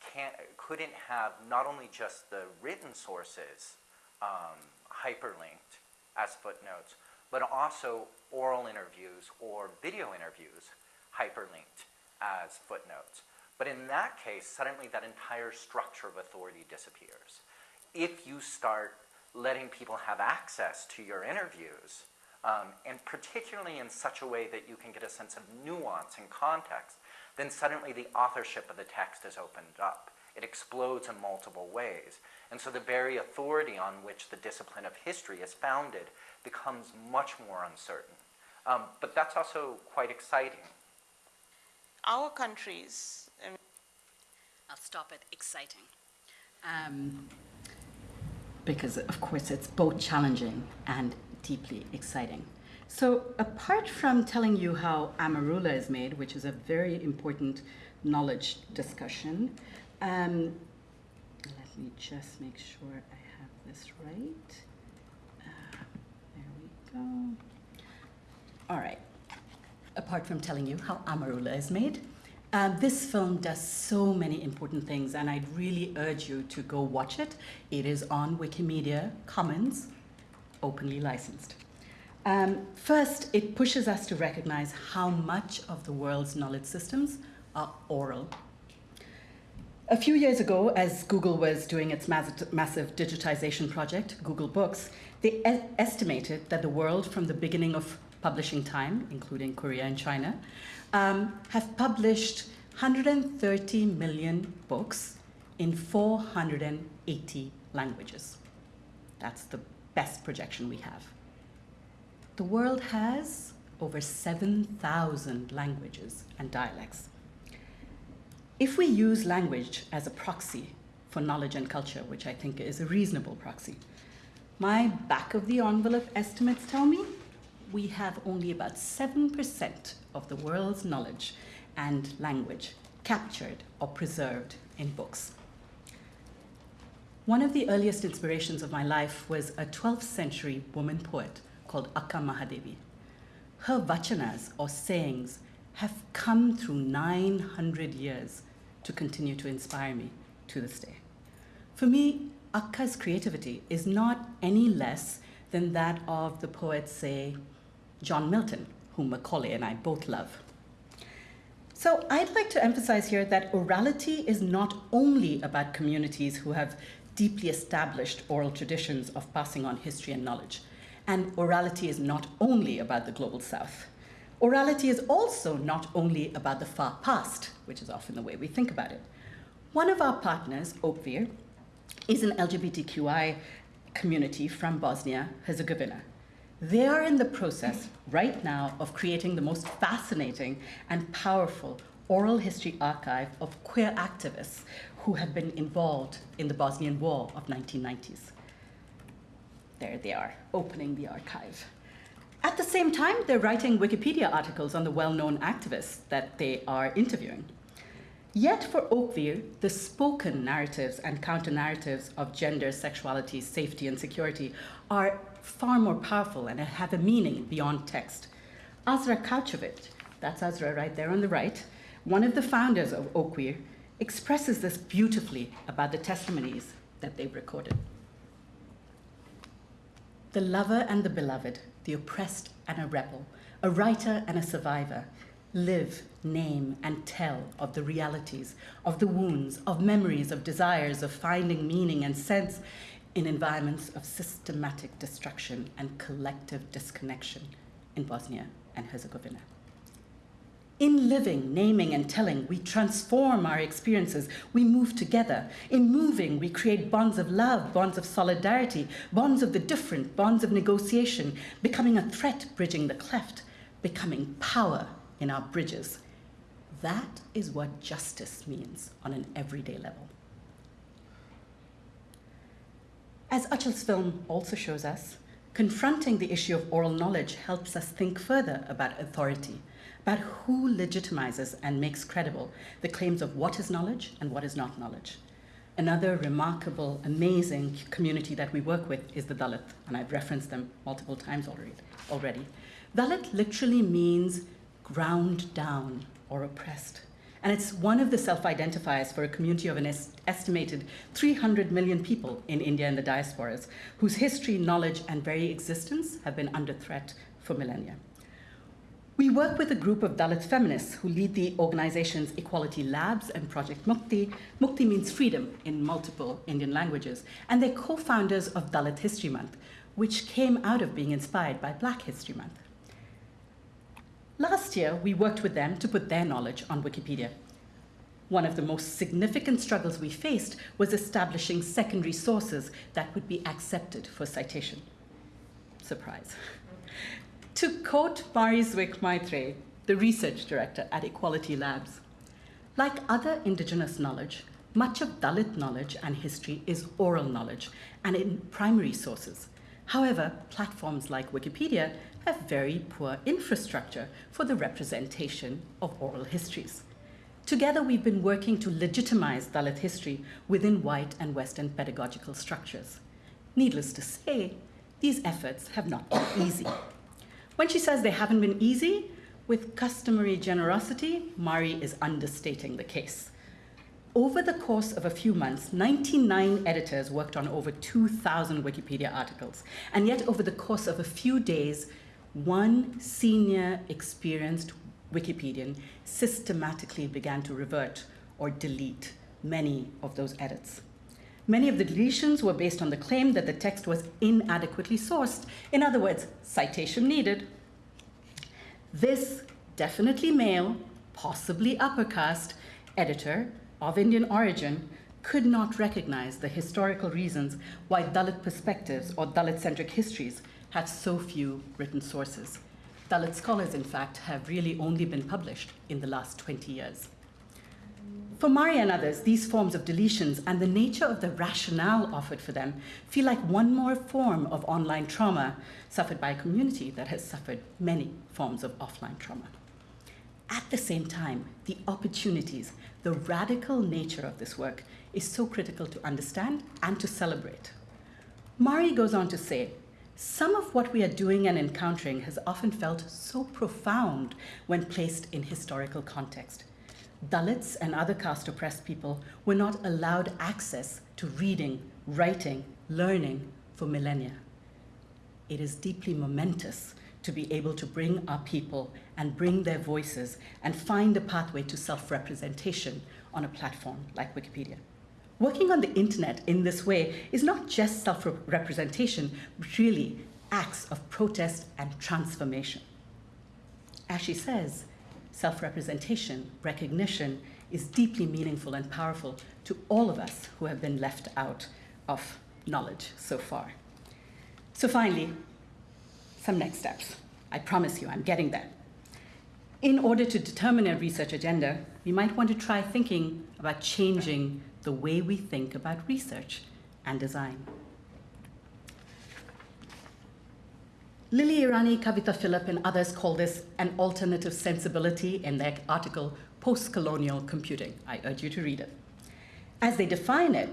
can't, couldn't have not only just the written sources um, hyperlinked as footnotes, but also oral interviews or video interviews hyperlinked as footnotes. But in that case, suddenly that entire structure of authority disappears. If you start letting people have access to your interviews, um, and particularly in such a way that you can get a sense of nuance and context, then suddenly the authorship of the text is opened up. It explodes in multiple ways. And so the very authority on which the discipline of history is founded becomes much more uncertain. Um, but that's also quite exciting. Our countries, um, I'll stop at exciting. Um, because, of course, it's both challenging and deeply exciting. So, apart from telling you how amarula is made, which is a very important knowledge discussion, um, let me just make sure I have this right. Uh, there we go. All right. Apart from telling you how amarula is made, um, this film does so many important things, and I'd really urge you to go watch it. It is on Wikimedia Commons, openly licensed. Um, first, it pushes us to recognize how much of the world's knowledge systems are oral. A few years ago, as Google was doing its mass- massive digitization project, Google Books, they e- estimated that the world from the beginning of publishing time, including Korea and China, um, have published 130 million books in 480 languages. That's the best projection we have. The world has over 7,000 languages and dialects. If we use language as a proxy for knowledge and culture, which I think is a reasonable proxy, my back of the envelope estimates tell me we have only about 7% of the world's knowledge and language captured or preserved in books. One of the earliest inspirations of my life was a 12th century woman poet called Akka Mahadevi. Her vachanas, or sayings, have come through 900 years to continue to inspire me to this day. For me, Akka's creativity is not any less than that of the poet, say, John Milton, whom Macaulay and I both love. So I'd like to emphasize here that orality is not only about communities who have deeply established oral traditions of passing on history and knowledge. And orality is not only about the global south. Orality is also not only about the far past, which is often the way we think about it. One of our partners, Okvir, is an LGBTQI community from Bosnia Herzegovina. They are in the process right now of creating the most fascinating and powerful oral history archive of queer activists who have been involved in the Bosnian War of 1990s. There they are, opening the archive. At the same time, they're writing Wikipedia articles on the well-known activists that they are interviewing. Yet for Okvir, the spoken narratives and counter-narratives of gender, sexuality, safety, and security are far more powerful and have a meaning beyond text. Azra Kauchovic, that's Azra right there on the right, one of the founders of Okvir, expresses this beautifully about the testimonies that they've recorded. The lover and the beloved, the oppressed and a rebel, a writer and a survivor, live, name, and tell of the realities, of the wounds, of memories, of desires, of finding meaning and sense in environments of systematic destruction and collective disconnection in Bosnia and Herzegovina. In living, naming, and telling, we transform our experiences. We move together. In moving, we create bonds of love, bonds of solidarity, bonds of the different, bonds of negotiation, becoming a threat bridging the cleft, becoming power in our bridges. That is what justice means on an everyday level. As Achal's film also shows us, confronting the issue of oral knowledge helps us think further about authority about who legitimizes and makes credible the claims of what is knowledge and what is not knowledge. Another remarkable, amazing community that we work with is the Dalit, and I've referenced them multiple times already. already. Dalit literally means ground down or oppressed. And it's one of the self-identifiers for a community of an est estimated 300 million people in India and the diasporas, whose history, knowledge, and very existence have been under threat for millennia. We work with a group of Dalit feminists who lead the organizations Equality Labs and Project Mukti. Mukti means freedom in multiple Indian languages, and they're co-founders of Dalit History Month, which came out of being inspired by Black History Month. Last year, we worked with them to put their knowledge on Wikipedia. One of the most significant struggles we faced was establishing secondary sources that would be accepted for citation. Surprise. To quote Maari Zwick-Maitreyi, the research director at Equality Labs, like other indigenous knowledge, much of Dalit knowledge and history is oral knowledge and in primary sources. However, platforms like Wikipedia have very poor infrastructure for the representation of oral histories. Together, we've been working to legitimize Dalit history within white and Western pedagogical structures. Needless to say, these efforts have not been easy. When she says they haven't been easy, with customary generosity, Mari is understating the case. Over the course of a few months, 99 editors worked on over 2,000 Wikipedia articles. And yet, over the course of a few days, one senior experienced Wikipedian systematically began to revert or delete many of those edits. Many of the deletions were based on the claim that the text was inadequately sourced. In other words, citation needed. This definitely male, possibly upper caste, editor of Indian origin could not recognize the historical reasons why Dalit perspectives or Dalit-centric histories have so few written sources. Dalit scholars, in fact, have really only been published in the last 20 years. For Mari and others, these forms of deletions and the nature of the rationale offered for them feel like one more form of online trauma suffered by a community that has suffered many forms of offline trauma. At the same time, the opportunities, the radical nature of this work is so critical to understand and to celebrate. Mari goes on to say, some of what we are doing and encountering has often felt so profound when placed in historical context. Dalits and other caste oppressed people were not allowed access to reading, writing, learning for millennia. It is deeply momentous to be able to bring our people and bring their voices and find a pathway to self representation on a platform like Wikipedia. Working on the internet in this way is not just self representation, but really acts of protest and transformation. As she says, self representation, recognition, is deeply meaningful and powerful to all of us who have been left out of knowledge so far. So, finally, some next steps. I promise you, I'm getting there. In order to determine a research agenda, we might want to try thinking about changing the way we think about research and design. Lilly Irani, Kavita Philip, and others call this an alternative sensibility in their article, Post-Colonial Computing. I urge you to read it. As they define it,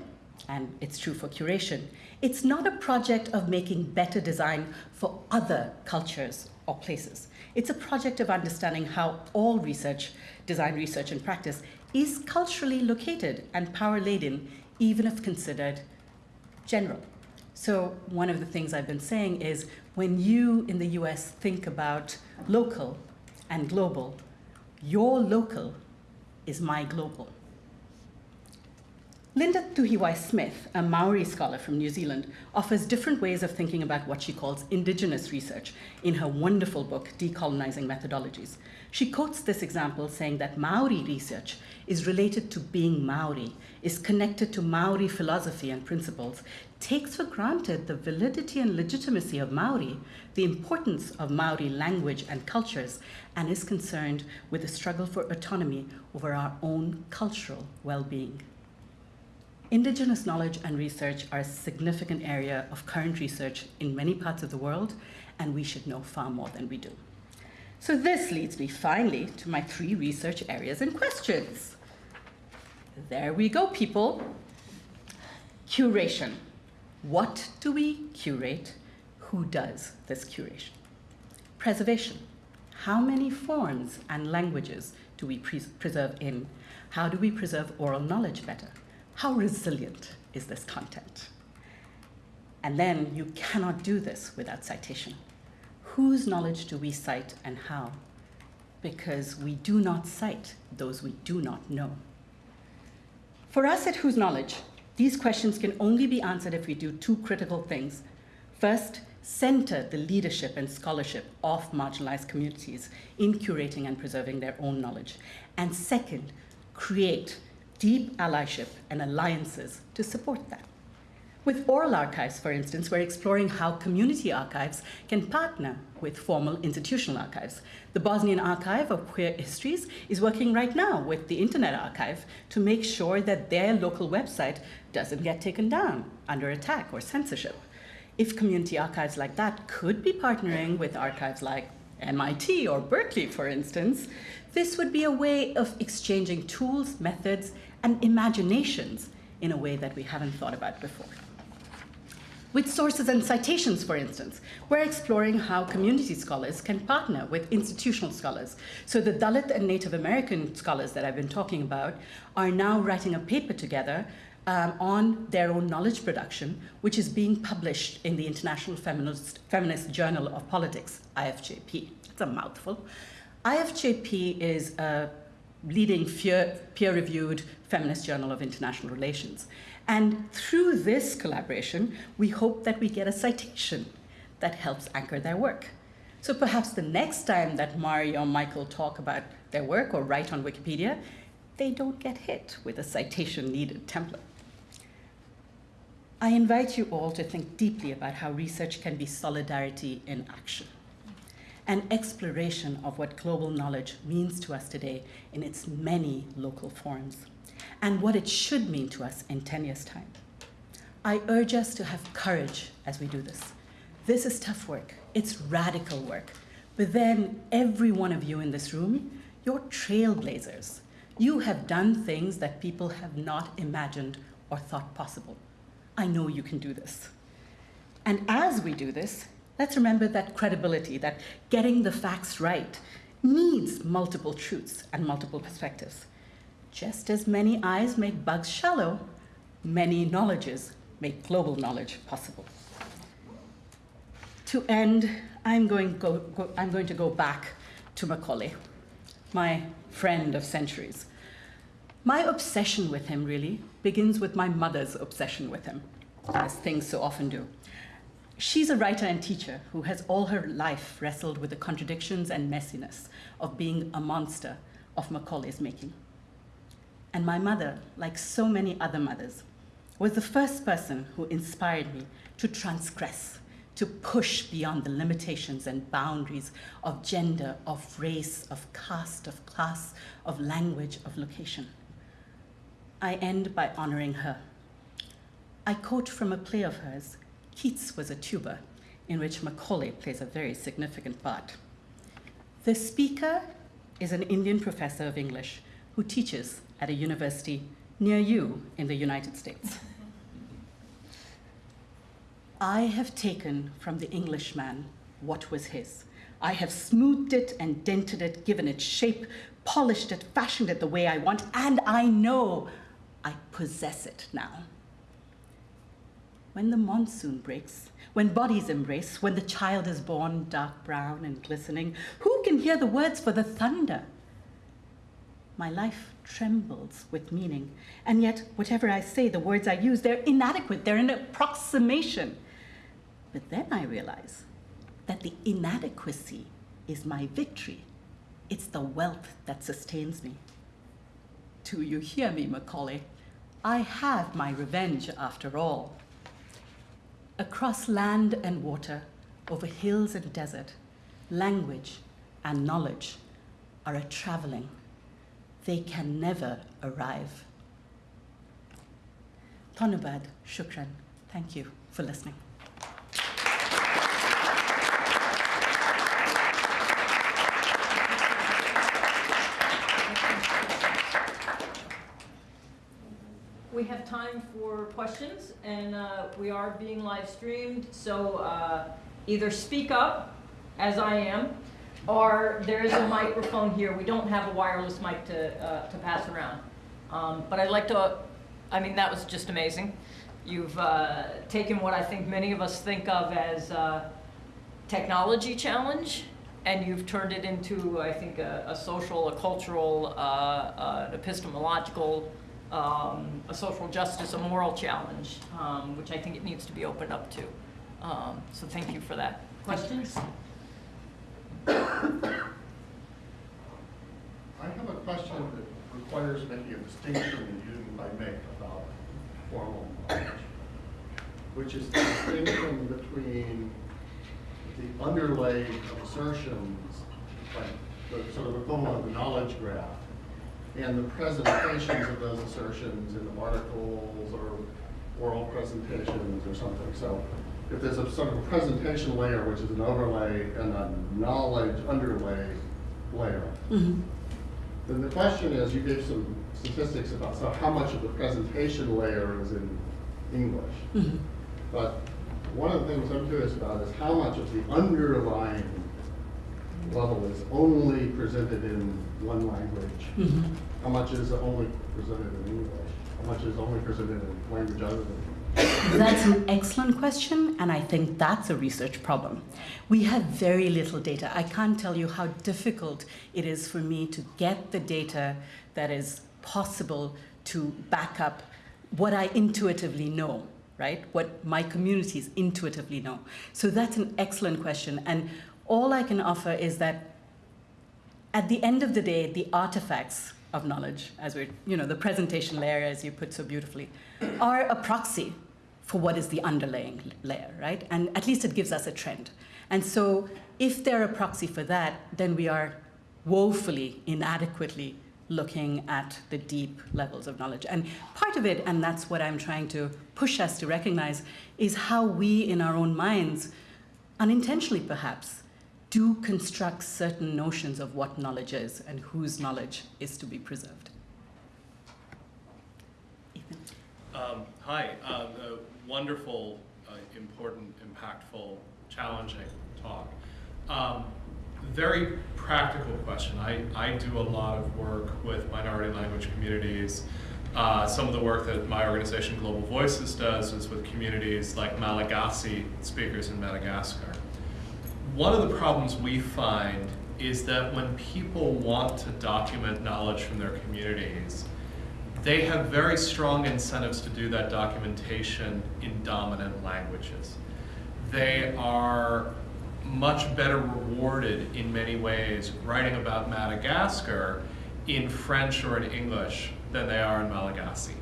and it's true for curation, it's not a project of making better design for other cultures or places. It's a project of understanding how all research, design research and practice, is culturally located and power laden, even if considered general. So, one of the things I've been saying is when you in the US think about local and global, your local is my global. Linda Tuhiwai Smith, a Maori scholar from New Zealand, offers different ways of thinking about what she calls indigenous research in her wonderful book, Decolonizing Methodologies. She quotes this example saying that Maori research is related to being Maori, is connected to Maori philosophy and principles, takes for granted the validity and legitimacy of Maori, the importance of Maori language and cultures, and is concerned with the struggle for autonomy over our own cultural well being. Indigenous knowledge and research are a significant area of current research in many parts of the world, and we should know far more than we do. So this leads me finally to my three research areas and questions. There we go, people. Curation. What do we curate? Who does this curation? Preservation. How many forms and languages do we pre preserve in? How do we preserve oral knowledge better? How resilient is this content? And then you cannot do this without citation. Whose knowledge do we cite and how? Because we do not cite those we do not know. For us at Whose Knowledge, these questions can only be answered if we do two critical things. First, center the leadership and scholarship of marginalized communities in curating and preserving their own knowledge. And second, create deep allyship and alliances to support that. With oral archives, for instance, we're exploring how community archives can partner with formal institutional archives. The Bosnian Archive of Queer Histories is working right now with the Internet Archive to make sure that their local website doesn't get taken down under attack or censorship. If community archives like that could be partnering with archives like MIT or Berkeley, for instance, this would be a way of exchanging tools, methods, and imaginations in a way that we haven't thought about before. With sources and citations, for instance, we're exploring how community scholars can partner with institutional scholars. So the Dalit and Native American scholars that I've been talking about are now writing a paper together um, on their own knowledge production, which is being published in the International Feminist, Feminist Journal of Politics, IFJP. It's a mouthful. IFJP is a leading peer-reviewed feminist journal of international relations. And through this collaboration, we hope that we get a citation that helps anchor their work. So perhaps the next time that Mari or Michael talk about their work or write on Wikipedia, they don't get hit with a citation needed template. I invite you all to think deeply about how research can be solidarity in action an exploration of what global knowledge means to us today in its many local forms, and what it should mean to us in 10 years' time. I urge us to have courage as we do this. This is tough work, it's radical work. But then, every one of you in this room, You're trailblazers. You have done things that people have not imagined or thought possible. I know you can do this. And as we do this, let's remember that credibility, that getting the facts right, needs multiple truths and multiple perspectives. Just as many eyes make bugs shallow, many knowledges make global knowledge possible. To end, I'm going, go, go, I'm going to go back to Macaulay, my friend of centuries. My obsession with him really begins with my mother's obsession with him, as things so often do. She's a writer and teacher who has all her life wrestled with the contradictions and messiness of being a monster of Macaulay's making. And my mother, like so many other mothers, was the first person who inspired me to transgress, to push beyond the limitations and boundaries of gender, of race, of caste, of class, of language, of location. I end by honoring her. I quote from a play of hers, Keats was a tuber, in which Macaulay plays a very significant part. The speaker is an Indian professor of English who teaches at a university near you in the United States. I have taken from the Englishman what was his. I have smoothed it and dented it, given it shape, polished it, fashioned it the way I want, and I know I possess it now. When the monsoon breaks, when bodies embrace, when the child is born dark brown and glistening, who can hear the words for the thunder? My life trembles with meaning, and yet, whatever I say, the words I use, they're inadequate, they're an approximation. But then I realize that the inadequacy is my victory. It's the wealth that sustains me. Do you hear me, Macaulay? I have my revenge after all. Across land and water, over hills and desert, language and knowledge are a traveling. They can never arrive. Tonubad, shukran. Thank you for listening. We have time for questions, and uh, we are being live streamed, so uh, either speak up, as I am, or there is a microphone here. We don't have a wireless mic to, uh, to pass around. Um, But I'd like to, I mean, that was just amazing. You've uh, taken what I think many of us think of as uh, technology challenge, and you've turned it into, I think, a, a social, a cultural, uh, an epistemological, um, a social justice, a moral challenge, um, which I think it needs to be opened up to. Um, so thank you for that. Questions? I have a question that requires making a distinction that you didn't make about formal knowledge, which is the distinction between the underlay of assertions, like the sort of equivalent of the knowledge graph, and the presentations of those assertions in the articles or oral presentations or something. So if there's a sort of a presentation layer, which is an overlay, and a knowledge underlay layer, Mhm. then the question is, you gave some statistics about so how much of the presentation layer is in English. Mhm. But one of the things I'm curious about is how much of the underlying level is only presented in one language? Mhm. How much is only presented in English? How much is only presented in language other than That's an excellent question, and I think that's a research problem. We have very little data. I can't tell you how difficult it is for me to get the data that is possible to back up what I intuitively know, right? What my communities intuitively know. So that's an excellent question. And all I can offer is that at the end of the day, the artifacts of knowledge, as we're, you know, the presentation layer, as you put so beautifully, are a proxy for what is the underlying layer, right? And at least it gives us a trend. And so if they're a proxy for that, then we are woefully inadequately looking at the deep levels of knowledge. And part of it, and that's what I'm trying to push us to recognize, is how we in our own minds, unintentionally perhaps, do construct certain notions of what knowledge is and whose knowledge is to be preserved. Ethan? Um, hi, uh, a wonderful, uh, important, impactful, challenging talk. Um, very practical question. I, I do a lot of work with minority language communities. Uh, some of the work that my organization Global Voices does is with communities like Malagasy speakers in Madagascar. One of the problems we find is that when people want to document knowledge from their communities, they have very strong incentives to do that documentation in dominant languages. They are much better rewarded in many ways writing about Madagascar in French or in English than they are in Malagasy.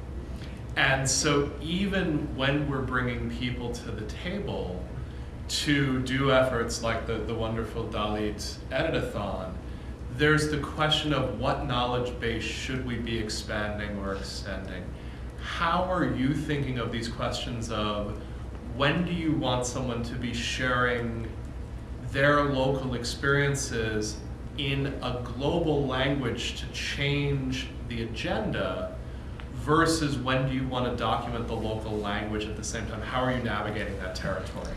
And so even when we're bringing people to the table to do efforts like the, the wonderful Dalit Editathon, there's the question of what knowledge base should we be expanding or extending? How are you thinking of these questions of when do you want someone to be sharing their local experiences in a global language to change the agenda versus when do you want to document the local language at the same time? How are you navigating that territory?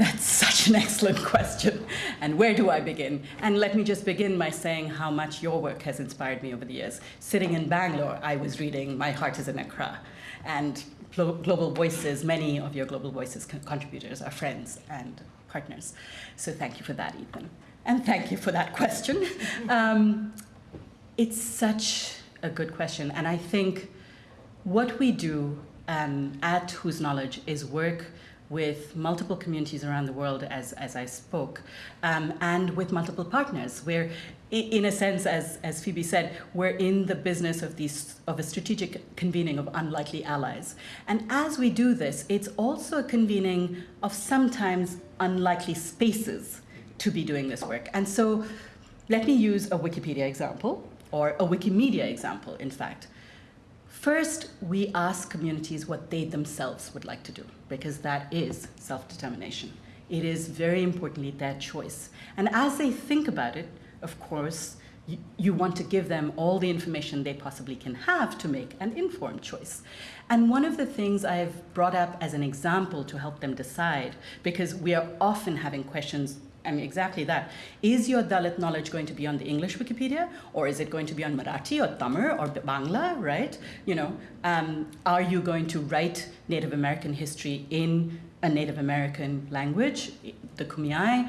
That's such an excellent question. And where do I begin? And let me just begin by saying how much your work has inspired me over the years. Sitting in Bangalore, I was reading My Heart is in Accra. And Global Voices, many of your Global Voices contributors are friends and partners. So thank you for that, Ethan. And thank you for that question. Um, it's such a good question. And I think what we do um, at Whose Knowledge is work with multiple communities around the world, as, as I spoke, um, and with multiple partners. Where, in a sense, as, as Phoebe said, we're in the business of, these, of a strategic convening of unlikely allies. And as we do this, it's also a convening of sometimes unlikely spaces to be doing this work. And so let me use a Wikipedia example, or a Wikimedia example, in fact. First, we ask communities what they themselves would like to do, because that is self-determination. It is very importantly their choice. And as they think about it, of course, you, you want to give them all the information they possibly can have to make an informed choice. And one of the things I've brought up as an example to help them decide, because we are often having questions I mean, exactly that. Is your Dalit knowledge going to be on the English Wikipedia, or is it going to be on Marathi or Tamil or Bangla, right? You know, um, are you going to write Native American history in a Native American language, the Kumeyaay,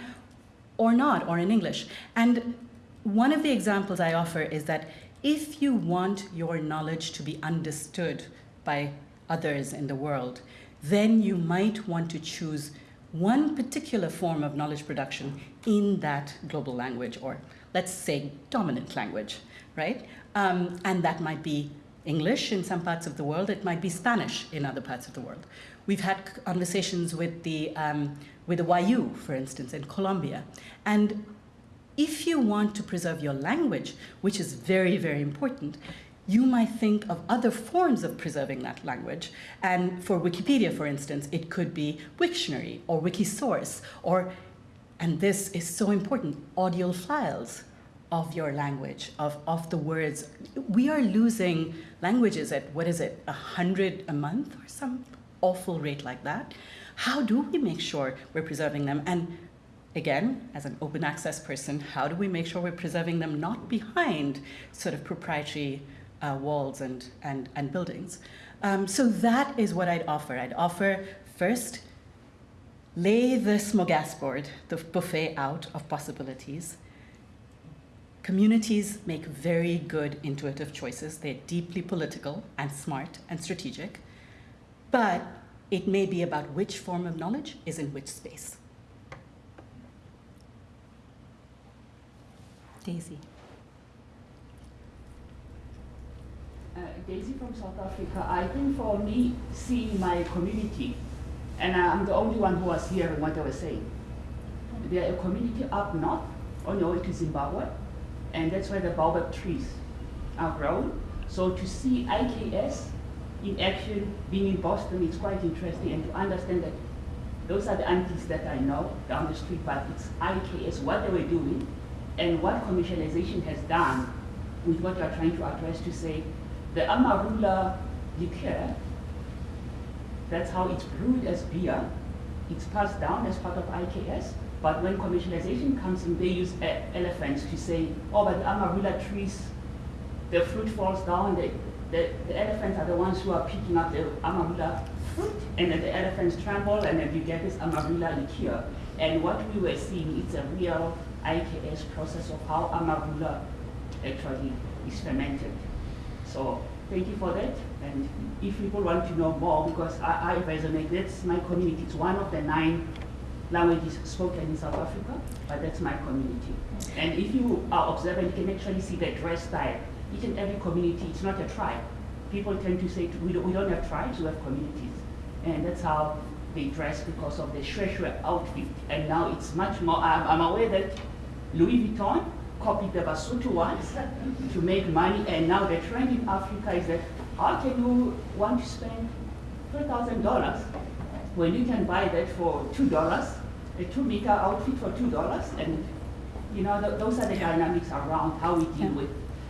or not, or in English? And one of the examples I offer is that if you want your knowledge to be understood by others in the world, then you might want to choose one particular form of knowledge production in that global language, or let's say dominant language, right? Um, and that might be English in some parts of the world, it might be Spanish in other parts of the world. We've had conversations with the, um, with the Wayuu, for instance, in Colombia. And if you want to preserve your language, which is very, very important, you might think of other forms of preserving that language. And for Wikipedia, for instance, it could be Wiktionary or Wikisource, or, and this is so important, audio files of your language, of, of the words. We are losing languages at, what is it, 100 a month or some awful rate like that. How do we make sure we're preserving them? And again, as an open access person, how do we make sure we're preserving them not behind sort of proprietary uh, walls and, and, and buildings. Um, so that is what I'd offer. I'd offer first, lay the smorgasbord, the buffet out of possibilities. Communities make very good intuitive choices. They're deeply political and smart and strategic, but it may be about which form of knowledge is in which space. Daisy. Uh, Daisy from South Africa. I think for me, seeing my community, and I'm the only one who was hearing what I was saying. There are a community up north on your way to Zimbabwe, and that's where the baobab trees are grown. So to see IKS in action, being in Boston, it's quite interesting, and to understand that Those are the aunties that I know down the street, but it's IKS, what they were doing, and what commercialization has done with what you are trying to address to say, the Amarula liqueur, that's how it's brewed as beer, it's passed down as part of IKS, but when commercialization comes in, they use elephants to say, oh, but the Amarula trees, the fruit falls down, the, the, the elephants are the ones who are picking up the Amarula fruit, and then the elephants trample, and then you get this Amarula liqueur. And what we were seeing, it's a real IKS process of how Amarula actually is fermented. So thank you for that. And if people want to know more, because I, I resonate, that's my community. It's one of the nine languages spoken in South Africa, but that's my community. And if you are observant, you can actually see the dress style. Each and every community, it's not a tribe. People tend to say, we don't, we don't have tribes, we have communities. And that's how they dress because of the shweshwe outfit. And now it's much more, I'm, I'm aware that Louis Vuitton copied the Basotho ones to make money, and now the trend in Africa is that how can you want to spend $3,000 when you can buy that for $2, a two meter outfit for $2, and you know, th- those are the dynamics around how we deal with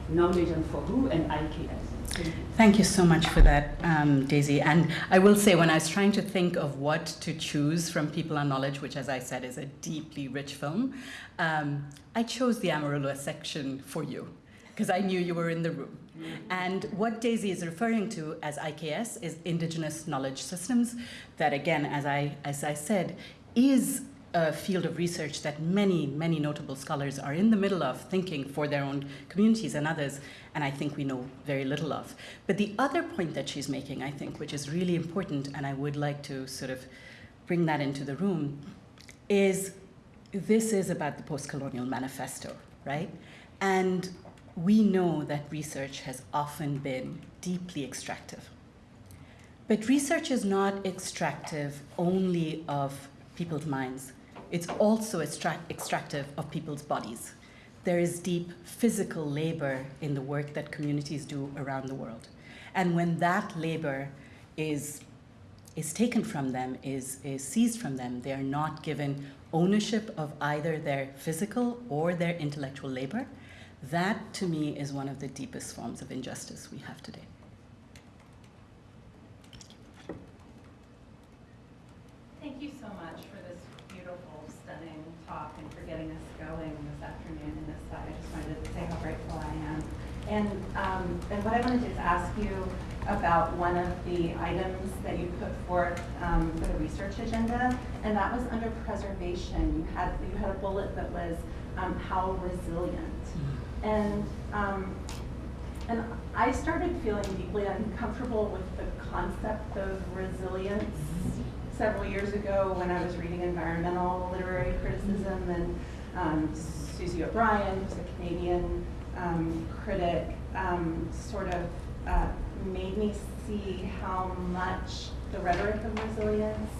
knowledge and for who and IKS. Thank you. So much for that, um, Daisy. And I will say, when I was trying to think of what to choose from People on Knowledge, which, as I said, is a deeply rich film, um, I chose the Amarula section for you because I knew you were in the room. And what Daisy is referring to as IKS is Indigenous Knowledge Systems, that again, as I, as I said, is a field of research that many, many notable scholars are in the middle of thinking for their own communities and others, and I think we know very little of. But the other point that she's making, I think, which is really important, and I would like to sort of bring that into the room, is this is about the post colonial manifesto, right? And we know that research has often been deeply extractive. But research is not extractive only of people's minds, it's also extract- extractive of people's bodies. There is deep physical labor in the work that communities do around the world. And when that labor is, is taken from them, is, is seized from them, they are not given ownership of either their physical or their intellectual labor. That, to me, is one of the deepest forms of injustice we have today. Thank you so much for this beautiful, stunning talk and for getting us going this afternoon in this side. I just wanted to say how grateful I am. And, um, and what I wanted to is ask you about one of the items that you put forth um, for the research agenda, and that was under preservation. You had, you had a bullet that was um, how resilient. And, um, and I started feeling deeply uncomfortable with the concept of resilience several years ago when I was reading environmental literary criticism and um, Susie O'Brien, who's a Canadian um, critic, um, sort of uh, made me see how much the rhetoric of resilience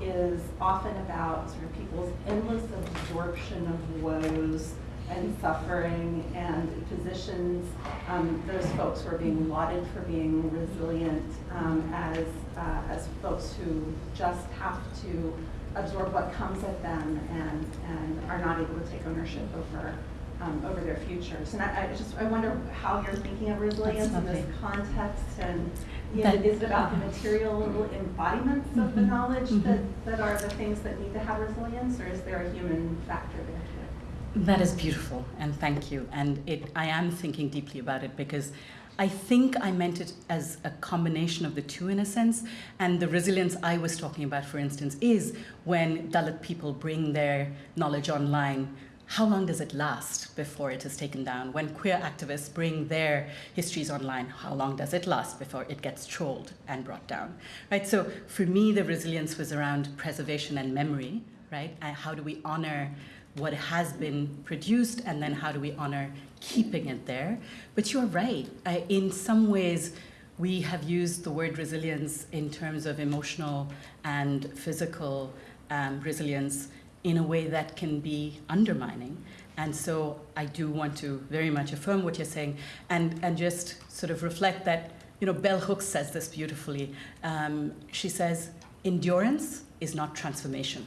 is often about sort of people's endless absorption of woes and suffering and positions um, those who are being lauded for being resilient um, as, uh, as folks who just have to absorb what comes at them and, and are not able to take ownership over, um, over their futures. And I, I just, I wonder how you're thinking of resilience in this context and you know, is it about the material embodiments of the Mhm, knowledge mhm. that, that are the things that need to have resilience or is there a human factor there too? That is beautiful, and thank you. And it, I am thinking deeply about it because I think I meant it as a combination of the two in a sense. And the resilience I was talking about, for instance, is when Dalit people bring their knowledge online. How long does it last before it is taken down? When queer activists bring their histories online, how long does it last before it gets trolled and brought down? Right. So for me, the resilience was around preservation and memory. Right. And how do we honor what has been produced and then how do we honor keeping it there but you're right I, in some ways we have used the word resilience in terms of emotional and physical um, resilience in a way that can be undermining and so i do want to very much affirm what you're saying and, and just sort of reflect that you know bell hooks says this beautifully um, she says endurance is not transformation.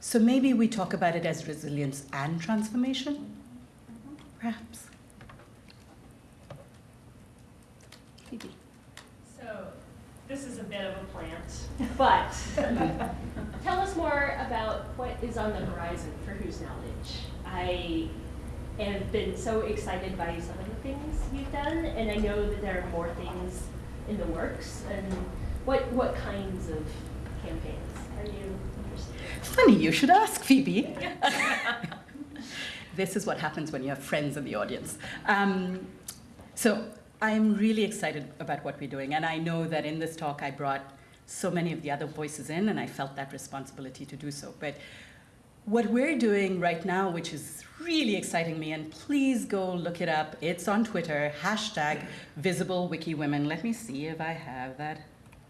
So maybe we talk about it as resilience and transformation, perhaps. Phoebe. So, this is a bit of a plant, but tell us more about what is on the horizon for Whose Knowledge. I have been so excited by some of the things you've done, and I know that there are more things in the works. And what what kinds of campaigns are you interested in? Funny, you should ask Phoebe. this is what happens when you have friends in the audience. Um, so I'm really excited about what we're doing, and I know that in this talk I brought so many of the other voices in, and I felt that responsibility to do so. But what we're doing right now, which is really exciting me, and please go look it up. It's on Twitter, hashtag Visible Wiki Women. Let me see if I have that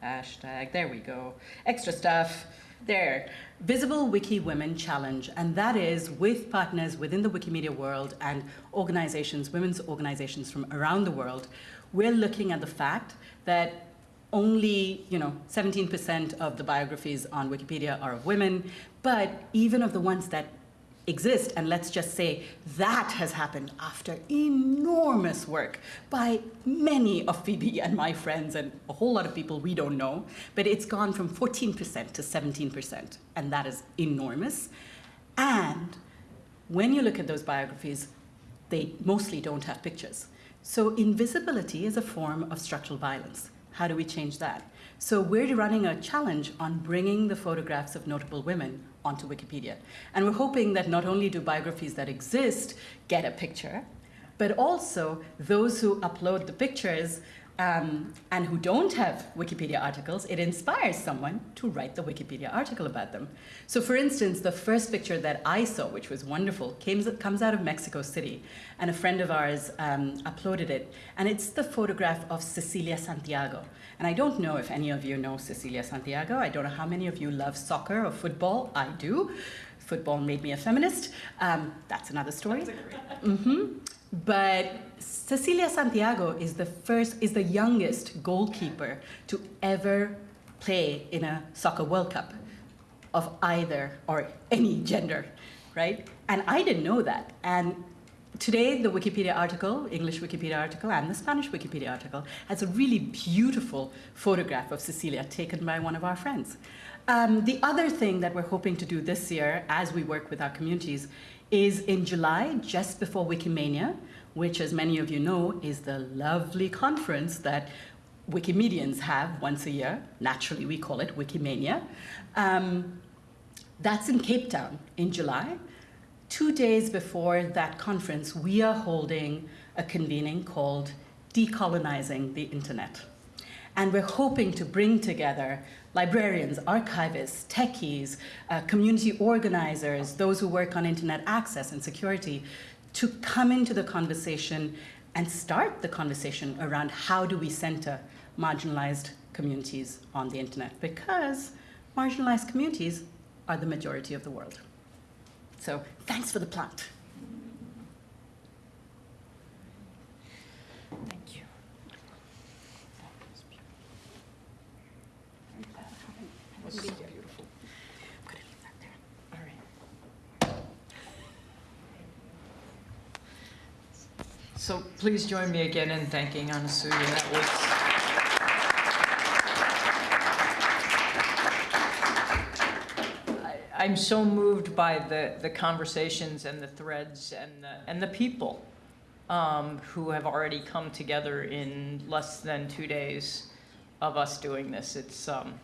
hashtag. There we go. Extra stuff. There. Visible Wiki Women Challenge. And that is with partners within the Wikimedia world and organizations, women's organizations from around the world. We're looking at the fact that only, you know, 17% of the biographies on Wikipedia are of women, but even of the ones that exist, and let's just say that has happened after enormous work by many of Phoebe and my friends and a whole lot of people we don't know, but it's gone from 14% to 17%, and that is enormous. And when you look at those biographies, they mostly don't have pictures. So invisibility is a form of structural violence. How do we change that? So we're running a challenge on bringing the photographs of notable women onto Wikipedia. And we're hoping that not only do biographies that exist get a picture, but also those who upload the pictures um, and who don't have Wikipedia articles, it inspires someone to write the Wikipedia article about them. So for instance, the first picture that I saw, which was wonderful, came, comes out of Mexico City, and a friend of ours um, uploaded it, and it's the photograph of Cecilia Santiago. And I don't know if any of you know Cecilia Santiago. I don't know how many of you love soccer or football. I do. Football made me a feminist. Um, that's another story. Mm-hmm. But Cecilia Santiago is the first, is the youngest goalkeeper to ever play in a soccer World Cup of either or any gender, right? And I didn't know that. And today, the Wikipedia article, English Wikipedia article, and the Spanish Wikipedia article has a really beautiful photograph of Cecilia taken by one of our friends. Um, the other thing that we're hoping to do this year as we work with our communities is in July, just before Wikimania, which, as many of you know, is the lovely conference that Wikimedians have once a year. Naturally, we call it Wikimania. Um, that's in Cape Town in July. Two days before that conference, we are holding a convening called Decolonizing the Internet. And we're hoping to bring together librarians, archivists, techies, uh, community organizers, those who work on internet access and security, to come into the conversation and start the conversation around how do we center marginalized communities on the internet, because marginalized communities are the majority of the world. So thanks for the plant. Beautiful. I'm gonna leave that there. All right. So please join me again in thanking Anasuya. That was I- I'm so moved by the, the conversations and the threads and the, and the people um, who have already come together in less than two days of us doing this. It's, um,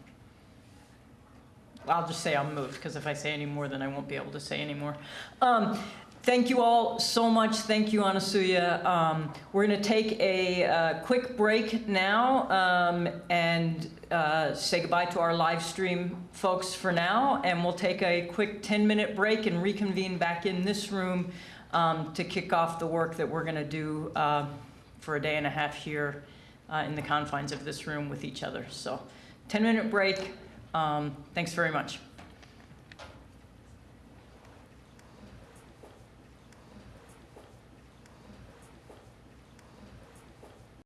I'll just say I'm moved, because if I say any more, then I won't be able to say any more. Um, thank you all so much. Thank you, Anasuya. Um, we're going to take a uh, quick break now um, and uh, say goodbye to our live stream folks for now, and we'll take a quick 10-minute break and reconvene back in this room um, to kick off the work that we're going to do uh, for a day and a half here uh, in the confines of this room with each other. So 10-minute break. Um, thanks very much.